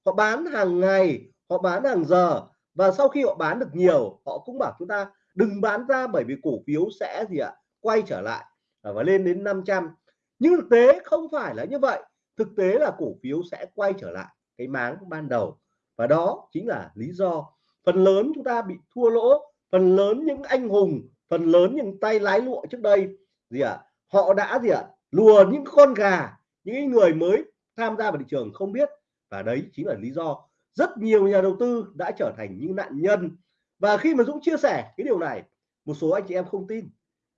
Họ bán hàng ngày, họ bán hàng giờ. Và sau khi họ bán được nhiều, họ cũng bảo chúng ta đừng bán ra bởi vì cổ phiếu sẽ gì ạ? Quay trở lại. Ờ, và lên đến 500 nhưng thực tế không phải là như vậy. Thực tế là cổ phiếu sẽ quay trở lại cái máng ban đầu. Và đó chính là lý do phần lớn chúng ta bị thua lỗ, phần lớn những anh hùng, phần lớn những tay lái lụa trước đây, gì ạ, họ đã gì ạ, lùa những con gà, những người mới tham gia vào thị trường không biết. Và đấy chính là lý do rất nhiều nhà đầu tư đã trở thành những nạn nhân. Và khi mà Dũng chia sẻ cái điều này, một số anh chị em không tin.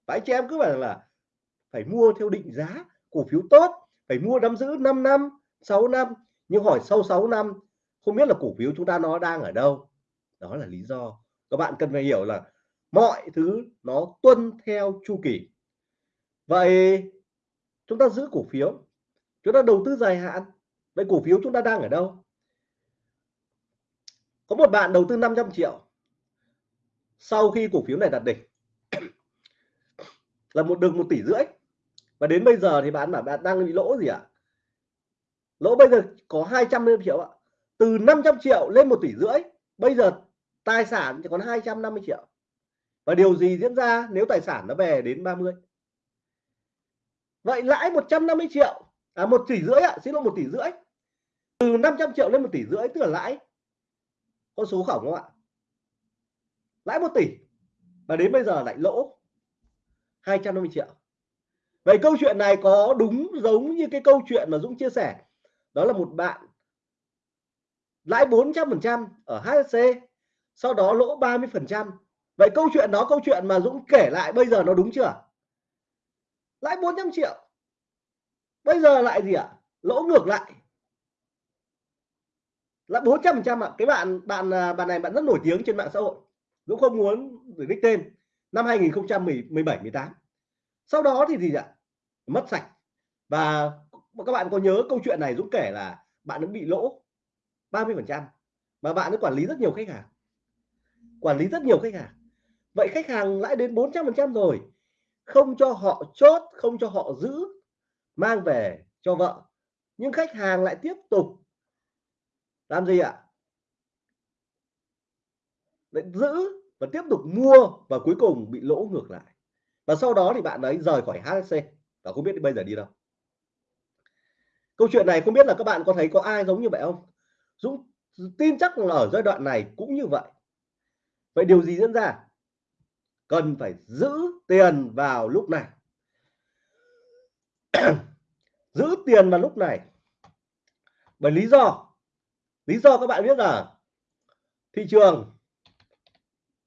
Và anh chị em cứ bảo là phải mua theo định giá cổ phiếu tốt, phải mua nắm giữ 5 năm 6 năm. Nhưng hỏi sau 6 năm, không biết là cổ phiếu chúng ta nó đang ở đâu? Đó là lý do. Các bạn cần phải hiểu là mọi thứ nó tuân theo chu kỳ. Vậy chúng ta giữ cổ phiếu, chúng ta đầu tư dài hạn, vậy cổ phiếu chúng ta đang ở đâu? Có một bạn đầu tư 500 triệu. Sau khi cổ phiếu này đạt đỉnh, là một đường một tỷ rưỡi và đến bây giờ thì bạn bảo bạn đang bị lỗ gì ạ? À? lỗ bây giờ có 250 triệu ạ. Từ 500 triệu lên một tỷ rưỡi, bây giờ tài sản chỉ còn 250 triệu. Và điều gì diễn ra nếu tài sản nó về đến 30 vậy lãi 150 triệu à một tỷ rưỡi ạ, xin lỗi, một tỷ rưỡi. Từ 500 triệu lên một tỷ rưỡi, tức là lãi. Con số khổng không ạ? Lãi một tỷ. Và đến bây giờ lại lỗ 250 triệu vậy câu chuyện này có đúng giống như cái câu chuyện mà Dũng chia sẻ? Đó là một bạn lãi 400 phần trăm ở HSC sau đó lỗ 30 phần trăm. Vậy câu chuyện đó, câu chuyện mà Dũng kể lại bây giờ nó đúng chưa? Lãi 400 triệu. Bây giờ lại gì ạ? Lỗ ngược lại. Là 400 phần trăm ạ. Cái bạn bạn à, bạn này bạn rất nổi tiếng trên mạng xã hội. Dũng không muốn để đích tên. Năm 2017 18 sau đó thì gì ạ? Mất sạch. Và các bạn có nhớ câu chuyện này Dũng kể là bạn nó bị lỗ 30 phần trăm mà bạn ấy quản lý rất nhiều khách hàng. Quản lý rất nhiều khách hàng. Vậy khách hàng lãi đến 400 phần trăm rồi, không cho họ chốt, không cho họ giữ, mang về cho vợ. Nhưng khách hàng lại tiếp tục làm gì ạ? Lại giữ và tiếp tục mua và cuối cùng bị lỗ ngược lại. Và sau đó thì bạn ấy rời khỏi HSC và không biết bây giờ đi đâu. Câu chuyện này không biết là các bạn có thấy có ai giống như vậy không? Dũng tin chắc là ở giai đoạn này cũng như vậy. Vậy điều gì diễn ra? Cần phải giữ tiền vào lúc này. Giữ tiền vào lúc này. Bởi lý do lý do các bạn biết là thị trường.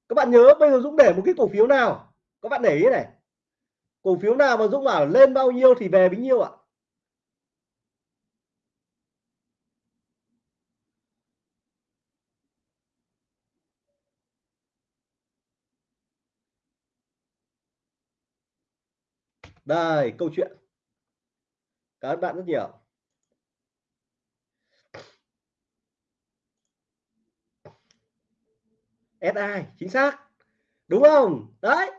Các bạn nhớ bây giờ Dũng để một cái cổ phiếu nào? Các bạn để ý này cổ phiếu nào mà Dũng bảo lên bao nhiêu thì về bấy nhiêu ạ? Đây, câu chuyện. Cảm ơn bạn rất nhiều. SI chính xác. Đúng không? Đấy.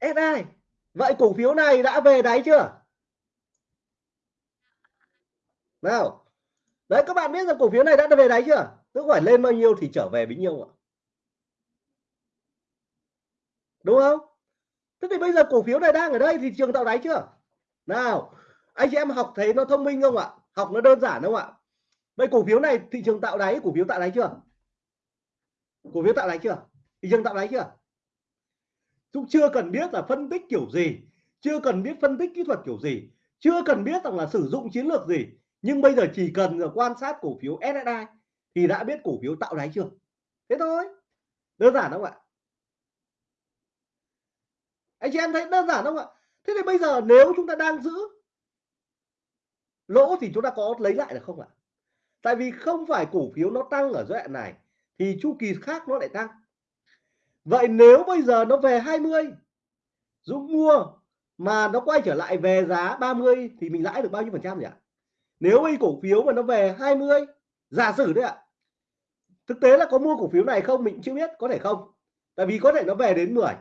SI vậy cổ phiếu này đã về đáy chưa? Nào. Đấy, các bạn biết rằng cổ phiếu này đã về đáy chưa? Tức phải lên bao nhiêu thì trở về bấy nhiêu ạ. Đúng không? Thế thì bây giờ cổ phiếu này đang ở đây thì trường tạo đáy chưa? Nào, anh chị em học thấy nó thông minh không ạ? Học nó đơn giản không ạ? Vậy cổ phiếu này thị trường tạo đáy, cổ phiếu tạo đáy chưa? Cổ phiếu tạo đáy chưa? Thị trường tạo đáy chưa? Chúng chưa cần biết là phân tích kiểu gì, chưa cần biết phân tích kỹ thuật kiểu gì, chưa cần biết rằng là sử dụng chiến lược gì. Nhưng bây giờ chỉ cần là quan sát cổ phiếu SSI thì đã biết cổ phiếu tạo đáy chưa? Thế thôi. Đơn giản không ạ? Anh chị em thấy đơn giản không ạ? Thế thì bây giờ nếu chúng ta đang giữ lỗ thì chúng ta có lấy lại được không ạ? Tại vì không phải cổ phiếu nó tăng ở giai đoạn này thì chu kỳ khác nó lại tăng vậy nếu bây giờ nó về 20 Dũng mua mà nó quay trở lại về giá 30 thì mình lãi được bao nhiêu phần trăm nhỉ? Nếu bây cổ phiếu mà nó về 20 giả sử đấy ạ. Thực tế là có mua cổ phiếu này không mình chưa biết, có thể không? Tại vì có thể nó về đến 10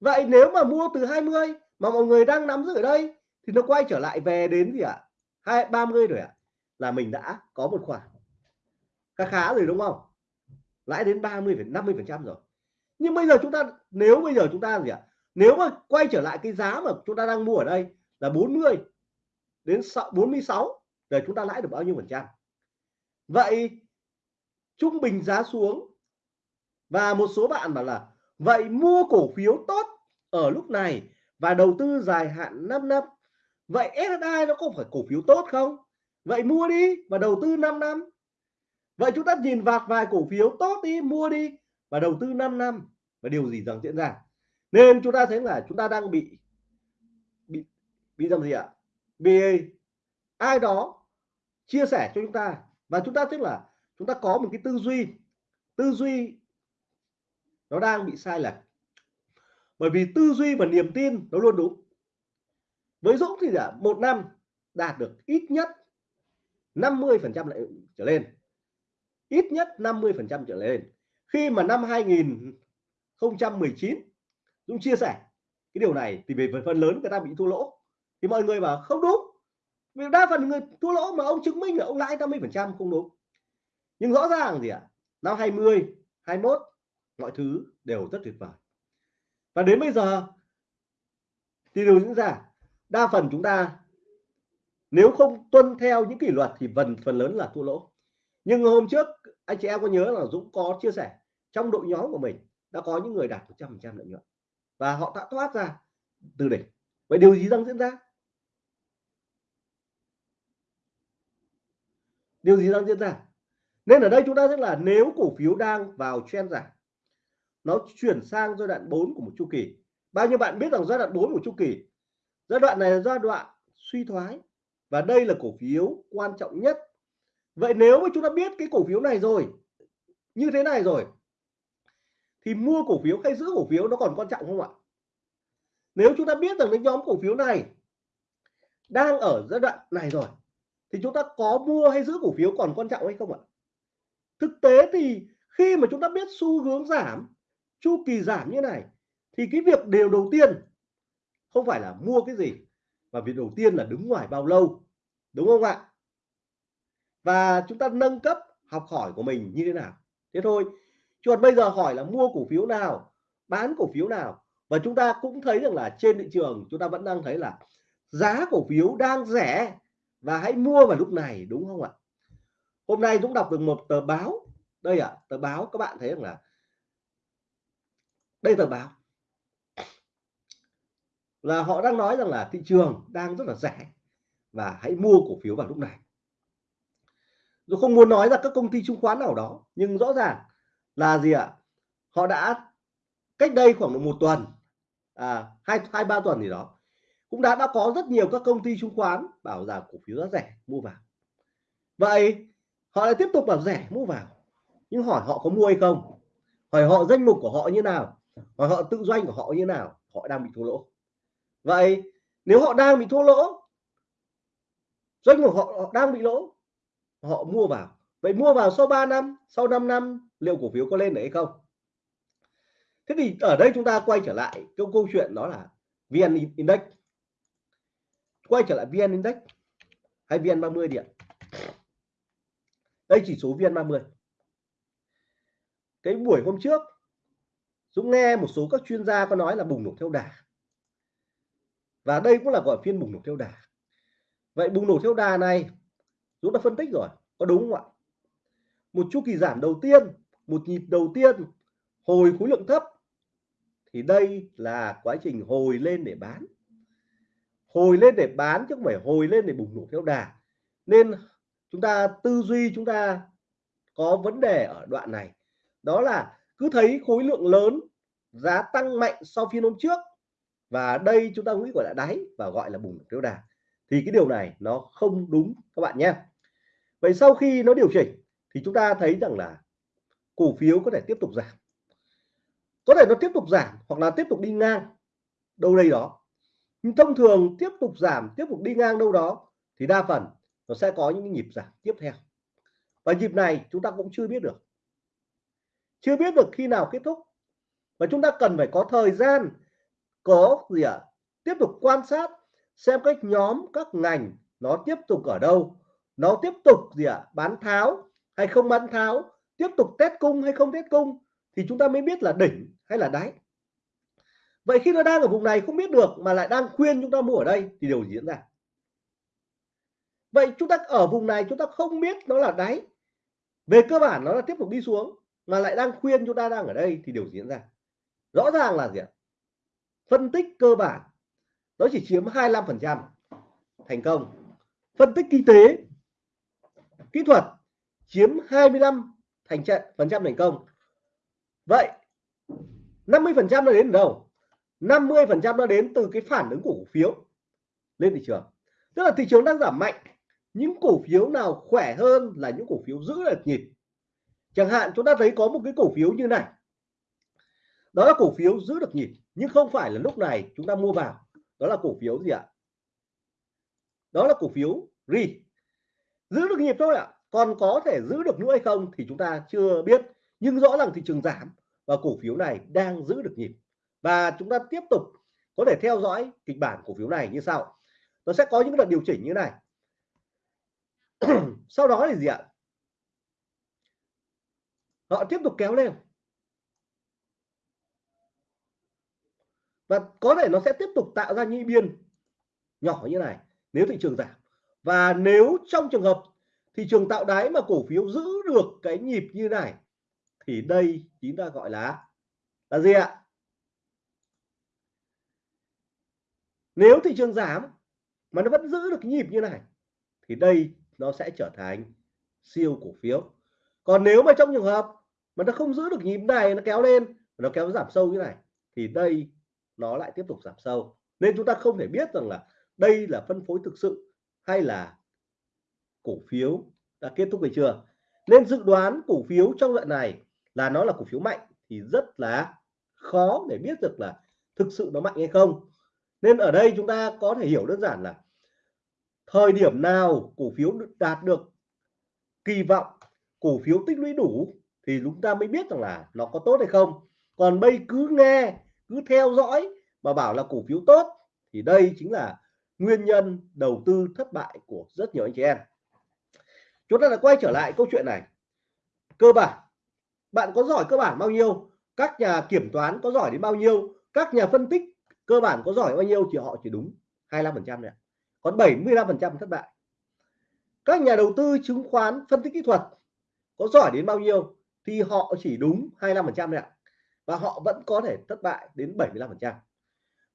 vậy nếu mà mua từ 20 mà mọi người đang nắm giữ ở đây thì nó quay trở lại về đến gì ạ? Hai, ba mươi rồi ạ. Là mình đã có một khoản. Khá khá rồi đúng không? Lãi đến 30 50 phần trăm rồi nhưng bây giờ chúng ta, nếu bây giờ chúng ta gì ạ? Nếu mà quay trở lại cái giá mà chúng ta đang mua ở đây là 40 đến 46 để chúng ta lãi được bao nhiêu phần trăm? Vậy trung bình giá xuống, và một số bạn bảo là, vậy mua cổ phiếu tốt ở lúc này và đầu tư dài hạn 5 năm, vậy SSI nó có phải cổ phiếu tốt không? Vậy mua đi và đầu tư 5 năm. Vậy chúng ta nhìn vạt vài cổ phiếu tốt đi, mua đi và đầu tư 5 năm và điều gì rằng diễn ra. Nên chúng ta thấy là chúng ta đang bị bị bị làm gì ạ? Bị ai đó chia sẻ cho chúng ta và chúng ta tức là chúng ta có một cái tư duy tư duy nó đang bị sai lệch. Bởi vì tư duy và niềm tin nó luôn đúng. Với Dũng thì là một năm đạt được ít nhất 50 phần trăm lại trở lên. Ít nhất 50 phần trăm trở lên. Khi mà năm 2019 Dũng chia sẻ, cái điều này thì về phần lớn người ta bị thua lỗ. Thì mọi người bảo, không đúng. Vì đa phần người thua lỗ mà ông chứng minh là ông lãi 50 phần trăm không đúng. Nhưng rõ ràng gì ạ? À? năm 20 21 mọi thứ đều rất tuyệt vời. Và đến bây giờ, thì điều diễn ra, đa phần chúng ta nếu không tuân theo những kỷ luật thì phần phần lớn là thua lỗ. Nhưng hôm trước, anh chị em có nhớ là Dũng có chia sẻ, trong đội nhóm của mình đã có những người đạt 100% lợi nhuận. Và họ đã thoát ra từ đỉnh. Vậy điều gì đang diễn ra? Điều gì đang diễn ra? Nên ở đây chúng ta sẽ là nếu cổ phiếu đang vào trend giảm, nó chuyển sang giai đoạn 4 của một chu kỳ. Bao nhiêu bạn biết rằng giai đoạn 4 của chu kỳ, giai đoạn này là giai đoạn suy thoái và đây là cổ phiếu quan trọng nhất. Vậy nếu mà chúng ta biết cái cổ phiếu này rồi, như thế này rồi thì mua cổ phiếu hay giữ cổ phiếu nó còn quan trọng không ạ? Nếu chúng ta biết rằng cái nhóm cổ phiếu này đang ở giai đoạn này rồi, thì chúng ta có mua hay giữ cổ phiếu còn quan trọng hay không ạ? Thực tế thì khi mà chúng ta biết xu hướng giảm, chu kỳ giảm như này, thì cái việc điều đầu tiên không phải là mua cái gì, mà việc đầu tiên là đứng ngoài bao lâu, đúng không ạ? Và chúng ta nâng cấp học hỏi của mình như thế nào? Thế thôi chứ còn bây giờ hỏi là mua cổ phiếu nào bán cổ phiếu nào? Và chúng ta cũng thấy rằng là trên thị trường chúng ta vẫn đang thấy là giá cổ phiếu đang rẻ và hãy mua vào lúc này đúng không ạ? Hôm nay Dũng đọc được một tờ báo. Đây ạ à, tờ báo các bạn thấy rằng là đây tờ báo. Là họ đang nói rằng là thị trường đang rất là rẻ và hãy mua cổ phiếu vào lúc này. Tôi không muốn nói ra các công ty chứng khoán nào đó nhưng rõ ràng là gì ạ? Họ đã cách đây khoảng một tuần à, hai hai ba tuần gì đó cũng đã đã có rất nhiều các công ty chứng khoán bảo rằng cổ phiếu rất rẻ mua vào. Vậy họ lại tiếp tục bảo rẻ mua vào. Nhưng hỏi họ có mua hay không? Hỏi họ danh mục của họ như nào? Hỏi họ tự doanh của họ như nào? Họ đang bị thua lỗ. Vậy nếu họ đang bị thua lỗ doanh của họ, họ đang bị lỗ họ mua vào. Vậy mua vào sau 3 năm sau 5 năm liệu cổ phiếu có lên được hay không? Thế thì ở đây chúng ta quay trở lại câu câu chuyện đó là vn index. Quay trở lại vn index hay vn 30 điện đây chỉ số vn 30 cái buổi hôm trước, Dũng nghe một số các chuyên gia có nói là bùng nổ theo đà. Và đây cũng là gọi phiên bùng nổ theo đà. Vậy bùng nổ theo đà này, Dũng đã phân tích rồi, có đúng không ạ? Một chu kỳ giảm đầu tiên một nhịp đầu tiên, hồi khối lượng thấp. Thì đây là quá trình hồi lên để bán. Hồi lên để bán chứ không phải hồi lên để bùng nổ theo đà. Nên chúng ta, tư duy chúng ta có vấn đề ở đoạn này. Đó là cứ thấy khối lượng lớn, giá tăng mạnh sau phiên hôm trước. Và đây chúng ta nghĩ gọi là đáy và gọi là bùng nổ theo đà. Thì cái điều này nó không đúng, các bạn nhé. Vậy sau khi nó điều chỉnh, thì chúng ta thấy rằng là cổ phiếu có thể tiếp tục giảm. Có thể nó tiếp tục giảm hoặc là tiếp tục đi ngang đâu đây đó. Nhưng thông thường tiếp tục giảm, tiếp tục đi ngang đâu đó thì đa phần nó sẽ có những nhịp giảm tiếp theo. Và nhịp này chúng ta cũng chưa biết được. Chưa biết được khi nào kết thúc. Và chúng ta cần phải có thời gian, có gì ạ? À? tiếp tục quan sát xem cách nhóm, các ngành nó tiếp tục ở đâu, nó tiếp tục gì ạ? À? bán tháo hay không bán tháo? Tiếp tục test cung hay không test cung thì chúng ta mới biết là đỉnh hay là đáy. Vậy khi nó đang ở vùng này, không biết được mà lại đang khuyên chúng ta mua ở đây thì điều gì diễn ra? Vậy chúng ta ở vùng này, chúng ta không biết nó là đáy. Về cơ bản nó là tiếp tục đi xuống mà lại đang khuyên chúng ta đang ở đây thì điều gì diễn ra? Rõ ràng là gì ạ? Phân tích cơ bản, nó chỉ chiếm 25 phần trăm. Thành công. Phân tích kinh tế, kỹ thuật chiếm 25 thành trận phần trăm thành công. Vậy 50 phần trăm nó đến từ đâu? 50 phần trăm nó đến từ cái phản ứng của cổ phiếu lên thị trường. Tức là thị trường đang giảm mạnh, những cổ phiếu nào khỏe hơn là những cổ phiếu giữ được nhịp. Chẳng hạn chúng ta thấy có một cái cổ phiếu như này. Đó là cổ phiếu giữ được nhịp, nhưng không phải là lúc này chúng ta mua vào. Đó là cổ phiếu gì ạ? Đó là cổ phiếu ri giữ được nhịp thôi ạ còn có thể giữ được nữa hay không thì chúng ta chưa biết, nhưng rõ ràng thị trường giảm và cổ phiếu này đang giữ được nhịp. Và chúng ta tiếp tục có thể theo dõi kịch bản cổ phiếu này như sau. Nó sẽ có những đợt điều chỉnh như này. Sau đó thì gì ạ? Họ tiếp tục kéo lên. Và có thể nó sẽ tiếp tục tạo ra những biên nhỏ như này nếu thị trường giảm. Và nếu trong trường hợp thị trường tạo đáy mà cổ phiếu giữ được cái nhịp như này thì đây chúng ta gọi là là gì ạ? Nếu thị trường giảm mà nó vẫn giữ được nhịp như này thì đây nó sẽ trở thành siêu cổ phiếu. Còn nếu mà trong trường hợp mà nó không giữ được nhịp này, nó kéo lên, nó kéo giảm sâu như này thì đây nó lại tiếp tục giảm sâu. Nên chúng ta không thể biết rằng là đây là phân phối thực sự hay là cổ phiếu đã kết thúc về chưa? Nên dự đoán cổ phiếu trong đoạn này là nó là cổ phiếu mạnh thì rất là khó để biết được là thực sự nó mạnh hay không. Nên ở đây chúng ta có thể hiểu đơn giản là thời điểm nào cổ phiếu đạt được kỳ vọng, cổ phiếu tích lũy đủ thì chúng ta mới biết rằng là nó có tốt hay không. Còn bây cứ nghe, cứ theo dõi mà bảo là cổ phiếu tốt thì đây chính là nguyên nhân đầu tư thất bại của rất nhiều anh chị em chúng ta lại quay trở lại câu chuyện này. Cơ bản, bạn có giỏi cơ bản bao nhiêu? Các nhà kiểm toán có giỏi đến bao nhiêu? Các nhà phân tích cơ bản có giỏi bao nhiêu thì họ chỉ đúng 25 phần trăm này còn 75 phần trăm thất bại. Các nhà đầu tư chứng khoán phân tích kỹ thuật có giỏi đến bao nhiêu thì họ chỉ đúng 25 phần trăm này và họ vẫn có thể thất bại đến 75 phần trăm.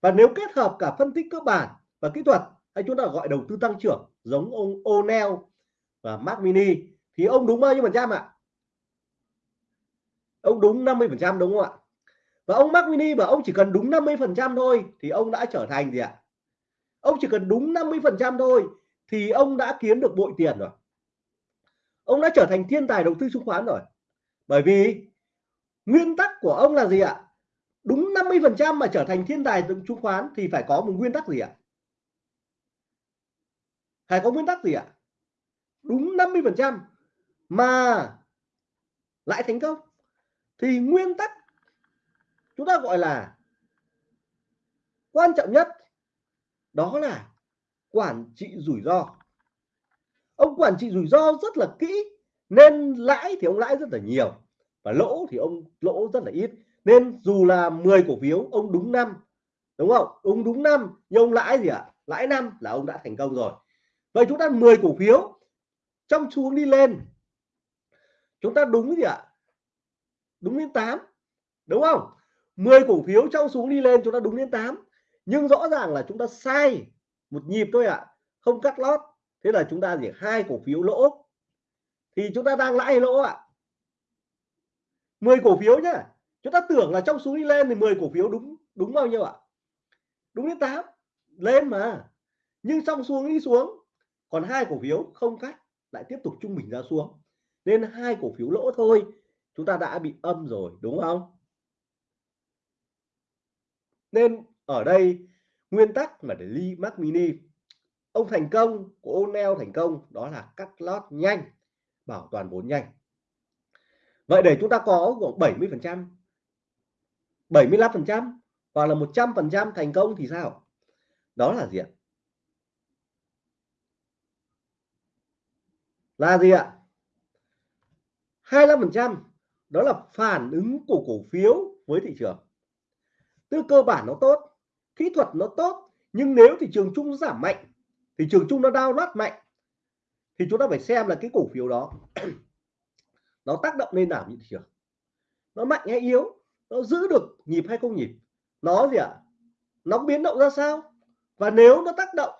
Và nếu kết hợp cả phân tích cơ bản và kỹ thuật, hay chúng ta gọi đầu tư tăng trưởng giống ông O'Neill và Mac Mini. Thì ông đúng bao nhiêu phần trăm ạ? Ông đúng 50 phần trăm đúng không ạ? Và ông Mac Mini bảo ông chỉ cần đúng 50 phần trăm thôi thì ông đã trở thành gì ạ? Ông chỉ cần đúng 50 phần trăm thôi thì ông đã kiếm được bội tiền rồi. Ông đã trở thành thiên tài đầu tư chứng khoán rồi. Bởi vì nguyên tắc của ông là gì ạ? Đúng 50 phần trăm mà trở thành thiên tài chứng khoán thì phải có một nguyên tắc gì ạ? Phải có nguyên tắc gì ạ? Đúng 50 phần trăm. Mà lại thành công. Thì nguyên tắc chúng ta gọi là quan trọng nhất đó là quản trị rủi ro. Ông quản trị rủi ro rất là kỹ, nên lãi thì ông lãi rất là nhiều và lỗ thì ông lỗ rất là ít. Nên dù là 10 cổ phiếu, ông đúng năm, đúng không? Ông đúng năm, nhưng ông lãi gì ạ? À? lãi năm là ông đã thành công rồi. Vậy chúng ta 10 cổ phiếu trong xuống đi lên. Chúng ta đúng gì ạ? Đúng đến 8 đúng không? 10 cổ phiếu trong xuống đi lên chúng ta đúng đến 8 nhưng rõ ràng là chúng ta sai một nhịp thôi ạ. À, không cắt lót. Thế là chúng ta chỉ hai cổ phiếu lỗ. Thì chúng ta đang lãi lỗ ạ. À? 10 cổ phiếu nhá. Chúng ta tưởng là trong xuống đi lên thì 10 cổ phiếu đúng đúng bao nhiêu ạ? Đúng đến 8 lên mà. Nhưng trong xuống đi xuống. Còn hai cổ phiếu không cắt lại tiếp tục trung bình ra xuống. Nên hai cổ phiếu lỗ thôi, chúng ta đã bị âm rồi, đúng không? Nên ở đây, nguyên tắc mà để ly Mac Mini, ông thành công của O'Neill thành công, đó là cắt lót nhanh, bảo toàn vốn nhanh. Vậy để chúng ta có khoảng 70 phần trăm 75 phần trăm hoặc là 100 phần trăm thành công thì sao? Đó là gì ạ? Là gì ạ? 25 phần trăm, đó là phản ứng của cổ phiếu với thị trường. Tư cơ bản nó tốt, kỹ thuật nó tốt, nhưng nếu thị trường chung giảm mạnh, thị trường chung nó đau loát mạnh, thì chúng ta phải xem là cái cổ phiếu đó nó tác động lên nào như thị trường. Nó mạnh hay yếu, nó giữ được nhịp hay không nhịp, nó gì ạ? À? nó biến động ra sao? Và nếu nó tác động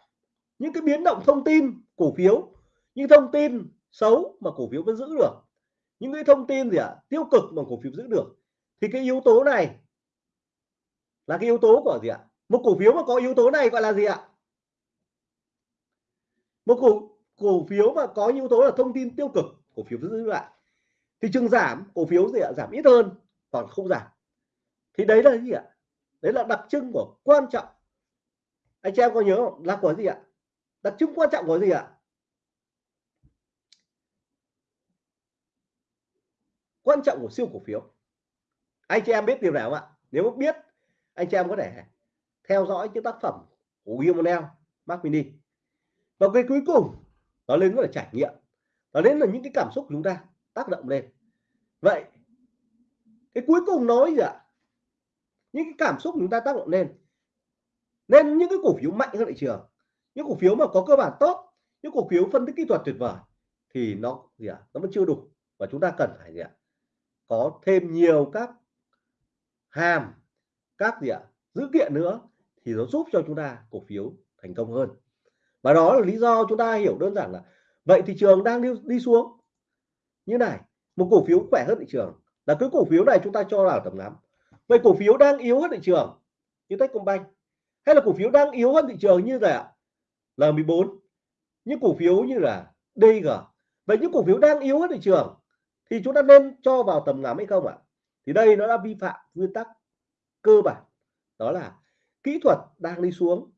những cái biến động thông tin cổ phiếu những thông tin xấu mà cổ phiếu vẫn giữ được, những cái thông tin gì ạ à? tiêu cực mà cổ phiếu giữ được, thì cái yếu tố này là cái yếu tố của gì ạ? Một cổ phiếu mà có yếu tố này gọi là gì ạ? Một cổ cổ phiếu mà có yếu tố là thông tin tiêu cực, cổ phiếu giữ lại. Thị trường giảm, cổ phiếu gì ạ? Giảm ít hơn, còn không giảm. Thì đấy là gì ạ? Đấy là đặc trưng của quan trọng. Anh chị em có nhớ không? Là của gì ạ? Đặc trưng quan trọng của gì ạ? Quan trọng của siêu cổ phiếu. Anh chị em biết điều nào không ạ? Nếu biết, anh chị em có thể theo dõi những tác phẩm của William Mark Mini và cái cuối cùng, nó lên là trải nghiệm. Nó đến là những cái cảm xúc của chúng ta tác động lên. Vậy, cái cuối cùng nói gì ạ? Những cái cảm xúc của chúng ta tác động lên. Nên những cái cổ phiếu mạnh hơn thị trường. Những cổ phiếu mà có cơ bản tốt, những cổ phiếu phân tích kỹ thuật tuyệt vời, thì nó gì ạ? Nó vẫn chưa đủ. Và chúng ta cần phải gì ạ? Có thêm nhiều các hàm các gì ạ dữ kiện nữa thì nó giúp cho chúng ta cổ phiếu thành công hơn. Và đó là lý do chúng ta hiểu đơn giản là vậy thị trường đang đi, đi xuống. Như này một cổ phiếu khỏe hơn thị trường là cái cổ phiếu này chúng ta cho vào tầm ngắm. Vậy cổ phiếu đang yếu hơn thị trường như Techcombank hay là cổ phiếu đang yếu hơn thị trường như là L14 những cổ phiếu như là DG vậy những cổ phiếu đang yếu hơn thị trường thì chúng ta nên cho vào tầm ngắm hay không ạ? Thì đây nó đã vi phạm nguyên tắc cơ bản, đó là kỹ thuật đang đi xuống.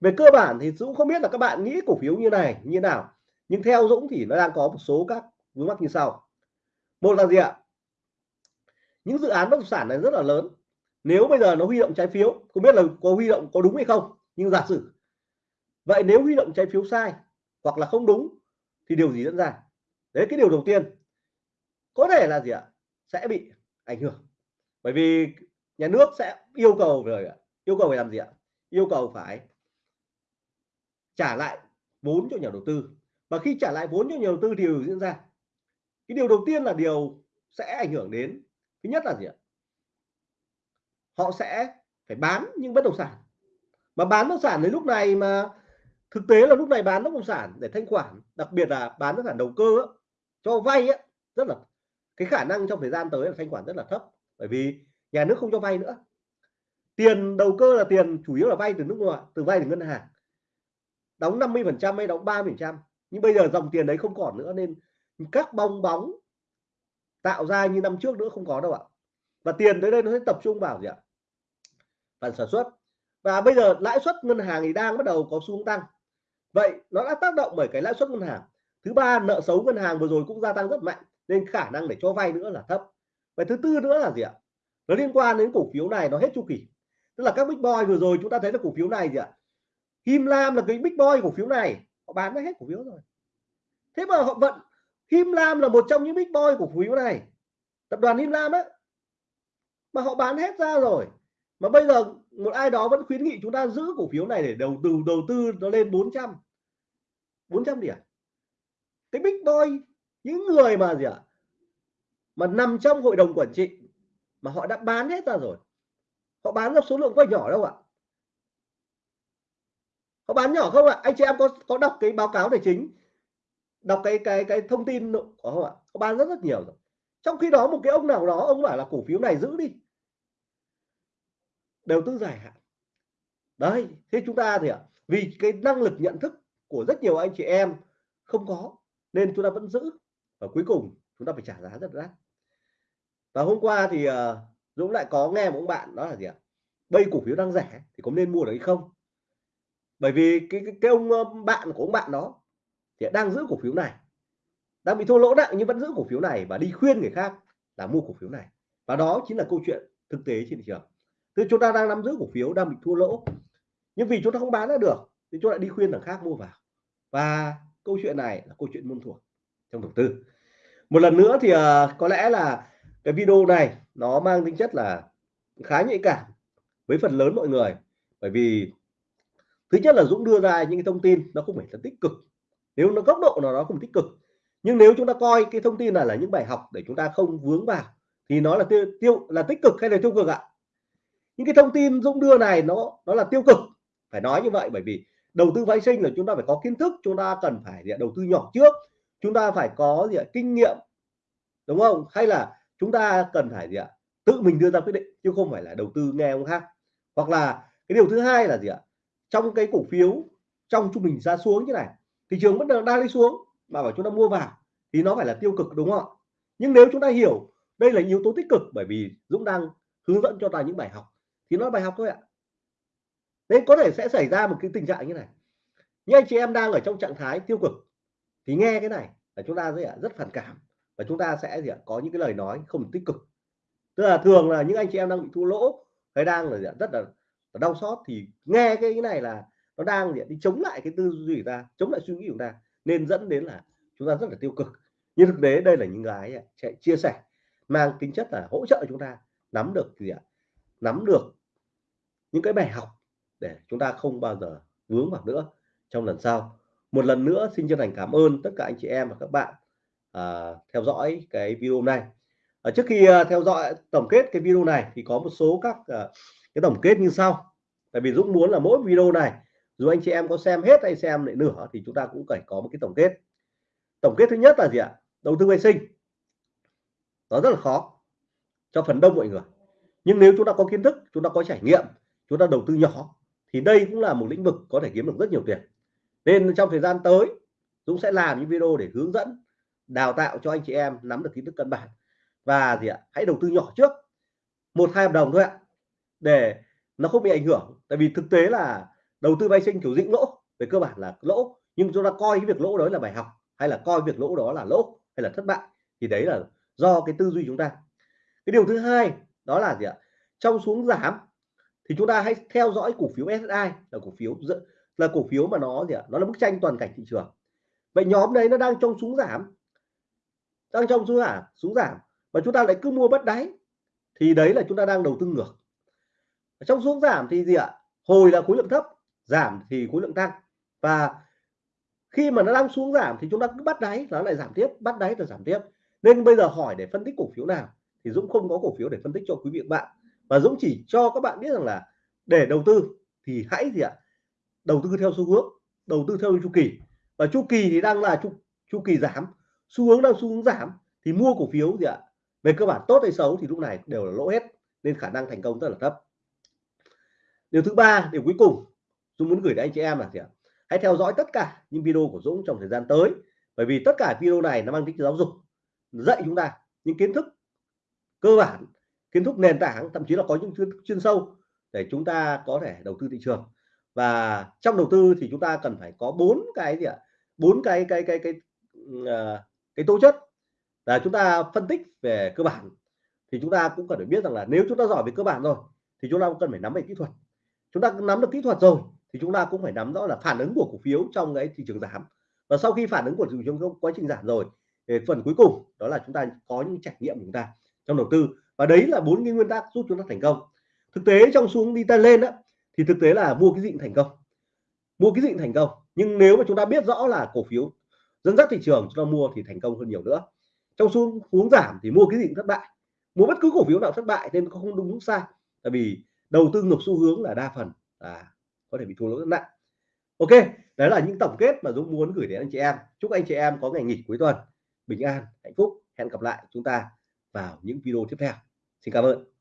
Về cơ bản thì Dũng không biết là các bạn nghĩ cổ phiếu như này, như nào, nhưng theo Dũng thì nó đang có một số các vướng mắc như sau. Một là gì ạ? Những dự án bất động sản này rất là lớn. Nếu bây giờ nó huy động trái phiếu, không biết là có huy động có đúng hay không, nhưng giả sử vậy nếu huy động trái phiếu sai hoặc là không đúng thì điều gì diễn ra? Đấy, cái điều đầu tiên có thể là gì ạ? Sẽ bị ảnh hưởng. Bởi vì nhà nước sẽ yêu cầu rồi yêu cầu phải làm gì ạ? Yêu cầu phải trả lại vốn cho nhà đầu tư. Và khi trả lại vốn cho nhà đầu tư thì điều diễn ra. Cái điều đầu tiên là điều sẽ ảnh hưởng đến, thứ nhất là gì ạ? Họ sẽ phải bán những bất động sản. Mà bán bất động sản đến lúc này mà, thực tế là lúc này bán bất động sản để thanh khoản, đặc biệt là bán bất động sản đầu cơ cho vay rất là cái khả năng trong thời gian tới là thanh khoản rất là thấp, bởi vì nhà nước không cho vay nữa. Tiền đầu cơ là tiền chủ yếu là vay từ nước ngoài, từ vay từ ngân hàng. Đóng 50 phần trăm hay đóng 30 phần trăm, nhưng bây giờ dòng tiền đấy không còn nữa, nên các bong bóng tạo ra như năm trước nữa không có đâu ạ. Và tiền tới đây nó sẽ tập trung vào gì ạ? Phần sản xuất. Và bây giờ lãi suất ngân hàng thì đang bắt đầu có xu hướng tăng. Vậy nó đã tác động bởi cái lãi suất ngân hàng. Thứ ba, nợ xấu ngân hàng vừa rồi cũng gia tăng rất mạnh nên khả năng để cho vay nữa là thấp. Và thứ tư nữa là gì ạ? Nó liên quan đến cổ phiếu này, nó hết chu kỳ. Tức là các big boy vừa rồi chúng ta thấy là cổ phiếu này gì ạ? Kim Lam là cái big boy cổ phiếu này, họ bán ra hết cổ phiếu rồi. Thế mà họ vẫn Kim Lam là một trong những big boy cổ phiếu này. Tập đoàn Kim Lam á. Mà họ bán hết ra rồi. Mà bây giờ một ai đó vẫn khuyến nghị chúng ta giữ cổ phiếu này để đầu tư đầu tư nó lên 400 400 điểm. Cái big boy những người mà gì ạ? Mà nằm trong hội đồng quản trị mà họ đã bán hết ra rồi. Họ bán ra số lượng có nhỏ đâu ạ. Họ bán nhỏ không ạ? Anh chị em có có đọc cái báo cáo tài chính? Đọc cái cái cái thông tin của không ạ? Họ bán rất rất nhiều rồi. Trong khi đó một cái ông nào đó, ông bảo là cổ phiếu này giữ đi. Đầu tư dài hạn. Đấy, thế chúng ta thì ạ, vì cái năng lực nhận thức của rất nhiều anh chị em không có, nên chúng ta vẫn giữ và cuối cùng chúng ta phải trả giá rất đắt. Và hôm qua thì uh, Dũng lại có nghe một ông bạn đó là gì ạ? Bây cổ phiếu đang rẻ thì có nên mua được hay không? Bởi vì cái cái, cái ông ờ, bạn của ông bạn đó thì đang giữ cổ phiếu này. Đang bị thua lỗ nặng nhưng vẫn giữ cổ phiếu này và đi khuyên người khác là mua cổ phiếu này. Và đó chính là câu chuyện thực tế trên thị trường. Tức chúng ta đang nắm giữ cổ phiếu đang bị thua lỗ. Nhưng vì chúng ta không bán ra được thì chúng ta đi khuyên người khác mua vào. Và câu chuyện này là câu chuyện môn thuộc trong đầu tư. Một lần nữa thì uh, có lẽ là cái video này nó mang tính chất là khá nhạy cảm với phần lớn mọi người. Bởi vì thứ nhất là Dũng đưa ra những cái thông tin nó không phải là tích cực. Nếu nó góc độ nào đó không tích cực. Nhưng nếu chúng ta coi cái thông tin này là những bài học để chúng ta không vướng vào thì nó là tiêu tiêu là tích cực hay là tiêu cực ạ? Những cái thông tin Dũng đưa này nó nó là tiêu cực. Phải nói như vậy bởi vì đầu tư phái sinh là chúng ta phải có kiến thức chúng ta cần phải đầu tư nhỏ trước chúng ta phải có gì ạ? Kinh nghiệm, đúng không? Hay là chúng ta cần phải gì ạ? Tự mình đưa ra quyết định, chứ không phải là đầu tư nghe ông khác. Hoặc là cái điều thứ hai là gì ạ? Trong cái cổ phiếu, trong trung bình ra xuống như này, thị trường vẫn đang đi xuống, mà bảo chúng ta mua vào, thì nó phải là tiêu cực, đúng không ạ? Nhưng nếu chúng ta hiểu đây là yếu tố tích cực, bởi vì Dũng đang hướng dẫn cho ta những bài học, thì nó bài học thôi ạ. Nên có thể sẽ xảy ra một cái tình trạng như này. Những anh chị em đang ở trong trạng thái tiêu cực thì nghe cái này là chúng ta sẽ rất phản cảm và chúng ta sẽ gì có những cái lời nói không tích cực. Tức là thường là những anh chị em đang bị thua lỗ hay đang là rất là, đau xót thì nghe cái, cái này là nó đang đi chống lại cái tư duy của ta chống lại suy nghĩ của ta nên dẫn đến là chúng ta rất là tiêu cực. Nhưng thực tế đây là những cái sẽ chia sẻ mang tính chất là hỗ trợ chúng ta nắm được gì ạ nắm được những cái bài học để chúng ta không bao giờ vướng vào nữa trong lần sau một lần nữa xin chân thành cảm ơn tất cả anh chị em và các bạn à, theo dõi cái video này à, trước khi à, theo dõi tổng kết cái video này thì có một số các à, cái tổng kết như sau. Tại vì Dũng muốn là mỗi video này dù anh chị em có xem hết hay xem lại nửa thì chúng ta cũng phải có một cái tổng kết. Tổng kết thứ nhất là gì ạ? Đầu tư vệ sinh. Nó rất là khó cho phần đông mọi người. Nhưng nếu chúng ta có kiến thức chúng ta có trải nghiệm chúng ta đầu tư nhỏ thì đây cũng là một lĩnh vực có thể kiếm được rất nhiều tiền nên trong thời gian tới, Dũng sẽ làm những video để hướng dẫn, đào tạo cho anh chị em nắm được kiến thức căn bản. Và gì ạ? Hãy đầu tư nhỏ trước, một hai hợp đồng thôi ạ, để nó không bị ảnh hưởng. Tại vì thực tế là đầu tư vay sinh kiểu dĩnh lỗ, về cơ bản là lỗ. Nhưng chúng ta coi cái việc lỗ đó là bài học, hay là coi việc lỗ đó là lỗ, hay là thất bại, thì đấy là do cái tư duy chúng ta. Cái điều thứ hai, đó là gì ạ? Trong xuống giảm, thì chúng ta hãy theo dõi cổ phiếu SSI là cổ phiếu là cổ phiếu mà nó gì ạ? Nó là bức tranh toàn cảnh thị trường. Vậy nhóm đấy nó đang trong xuống giảm. Đang trong xuống giảm xuống giảm. Mà chúng ta lại cứ mua bất đáy. Thì đấy là chúng ta đang đầu tư ngược. Trong xuống giảm thì gì ạ? Hồi là khối lượng thấp, giảm thì khối lượng tăng. Và khi mà nó đang xuống giảm thì chúng ta cứ bắt đáy nó lại giảm tiếp, bắt đáy rồi giảm tiếp. Nên bây giờ hỏi để phân tích cổ phiếu nào thì Dũng không có cổ phiếu để phân tích cho quý vị bạn. Và Dũng chỉ cho các bạn biết rằng là để đầu tư thì hãy gì ạ? Đầu tư theo xu hướng đầu tư theo chu kỳ. Và chu kỳ thì đang là chu chu kỳ giảm. Xu hướng đang xu hướng giảm thì mua cổ phiếu gì ạ? Về cơ bản tốt hay xấu thì lúc này đều là lỗ hết nên khả năng thành công rất là thấp. Điều thứ ba điều cuối cùng Dũng muốn gửi đến anh chị em là gì ạ? Hãy theo dõi tất cả những video của Dũng trong thời gian tới bởi vì tất cả video này nó mang tính giáo dục dạy chúng ta những kiến thức cơ bản kiến thức nền tảng thậm chí là có những chuyên, chuyên sâu để chúng ta có thể đầu tư thị trường và trong đầu tư thì chúng ta cần phải có bốn cái gì ạ? Bốn cái cái cái cái cái, à, cái tố chất. Là chúng ta phân tích về cơ bản thì chúng ta cũng cần phải biết rằng là nếu chúng ta giỏi về cơ bản rồi thì chúng ta cũng cần phải nắm về kỹ thuật. Chúng ta nắm được kỹ thuật rồi thì chúng ta cũng phải nắm rõ là phản ứng của cổ phiếu trong cái thị trường giảm. Và sau khi phản ứng của thị trường trong quá trình giảm rồi thì phần cuối cùng đó là chúng ta có những trải nghiệm của chúng ta trong đầu tư. Và đấy là bốn cái nguyên tắc giúp chúng ta thành công. Thực tế trong xuống đi ta lên đó thì thực tế là mua cái dịnh thành công. Mua cái dịnh thành công. Nhưng nếu mà chúng ta biết rõ là cổ phiếu dẫn dắt thị trường, chúng ta mua thì thành công hơn nhiều nữa. Trong xu hướng giảm thì mua cái dịnh thất bại. Mua bất cứ cổ phiếu nào thất bại nên không đúng đúng sai. Tại vì đầu tư ngược xu hướng là đa phần là có thể bị thua lỗ rất nặng. Ok, đấy là những tổng kết mà Dũng muốn gửi đến anh chị em. Chúc anh chị em có ngày nghỉ cuối tuần. Bình an, hạnh phúc. Hẹn gặp lại chúng ta vào những video tiếp theo. Xin cảm ơn.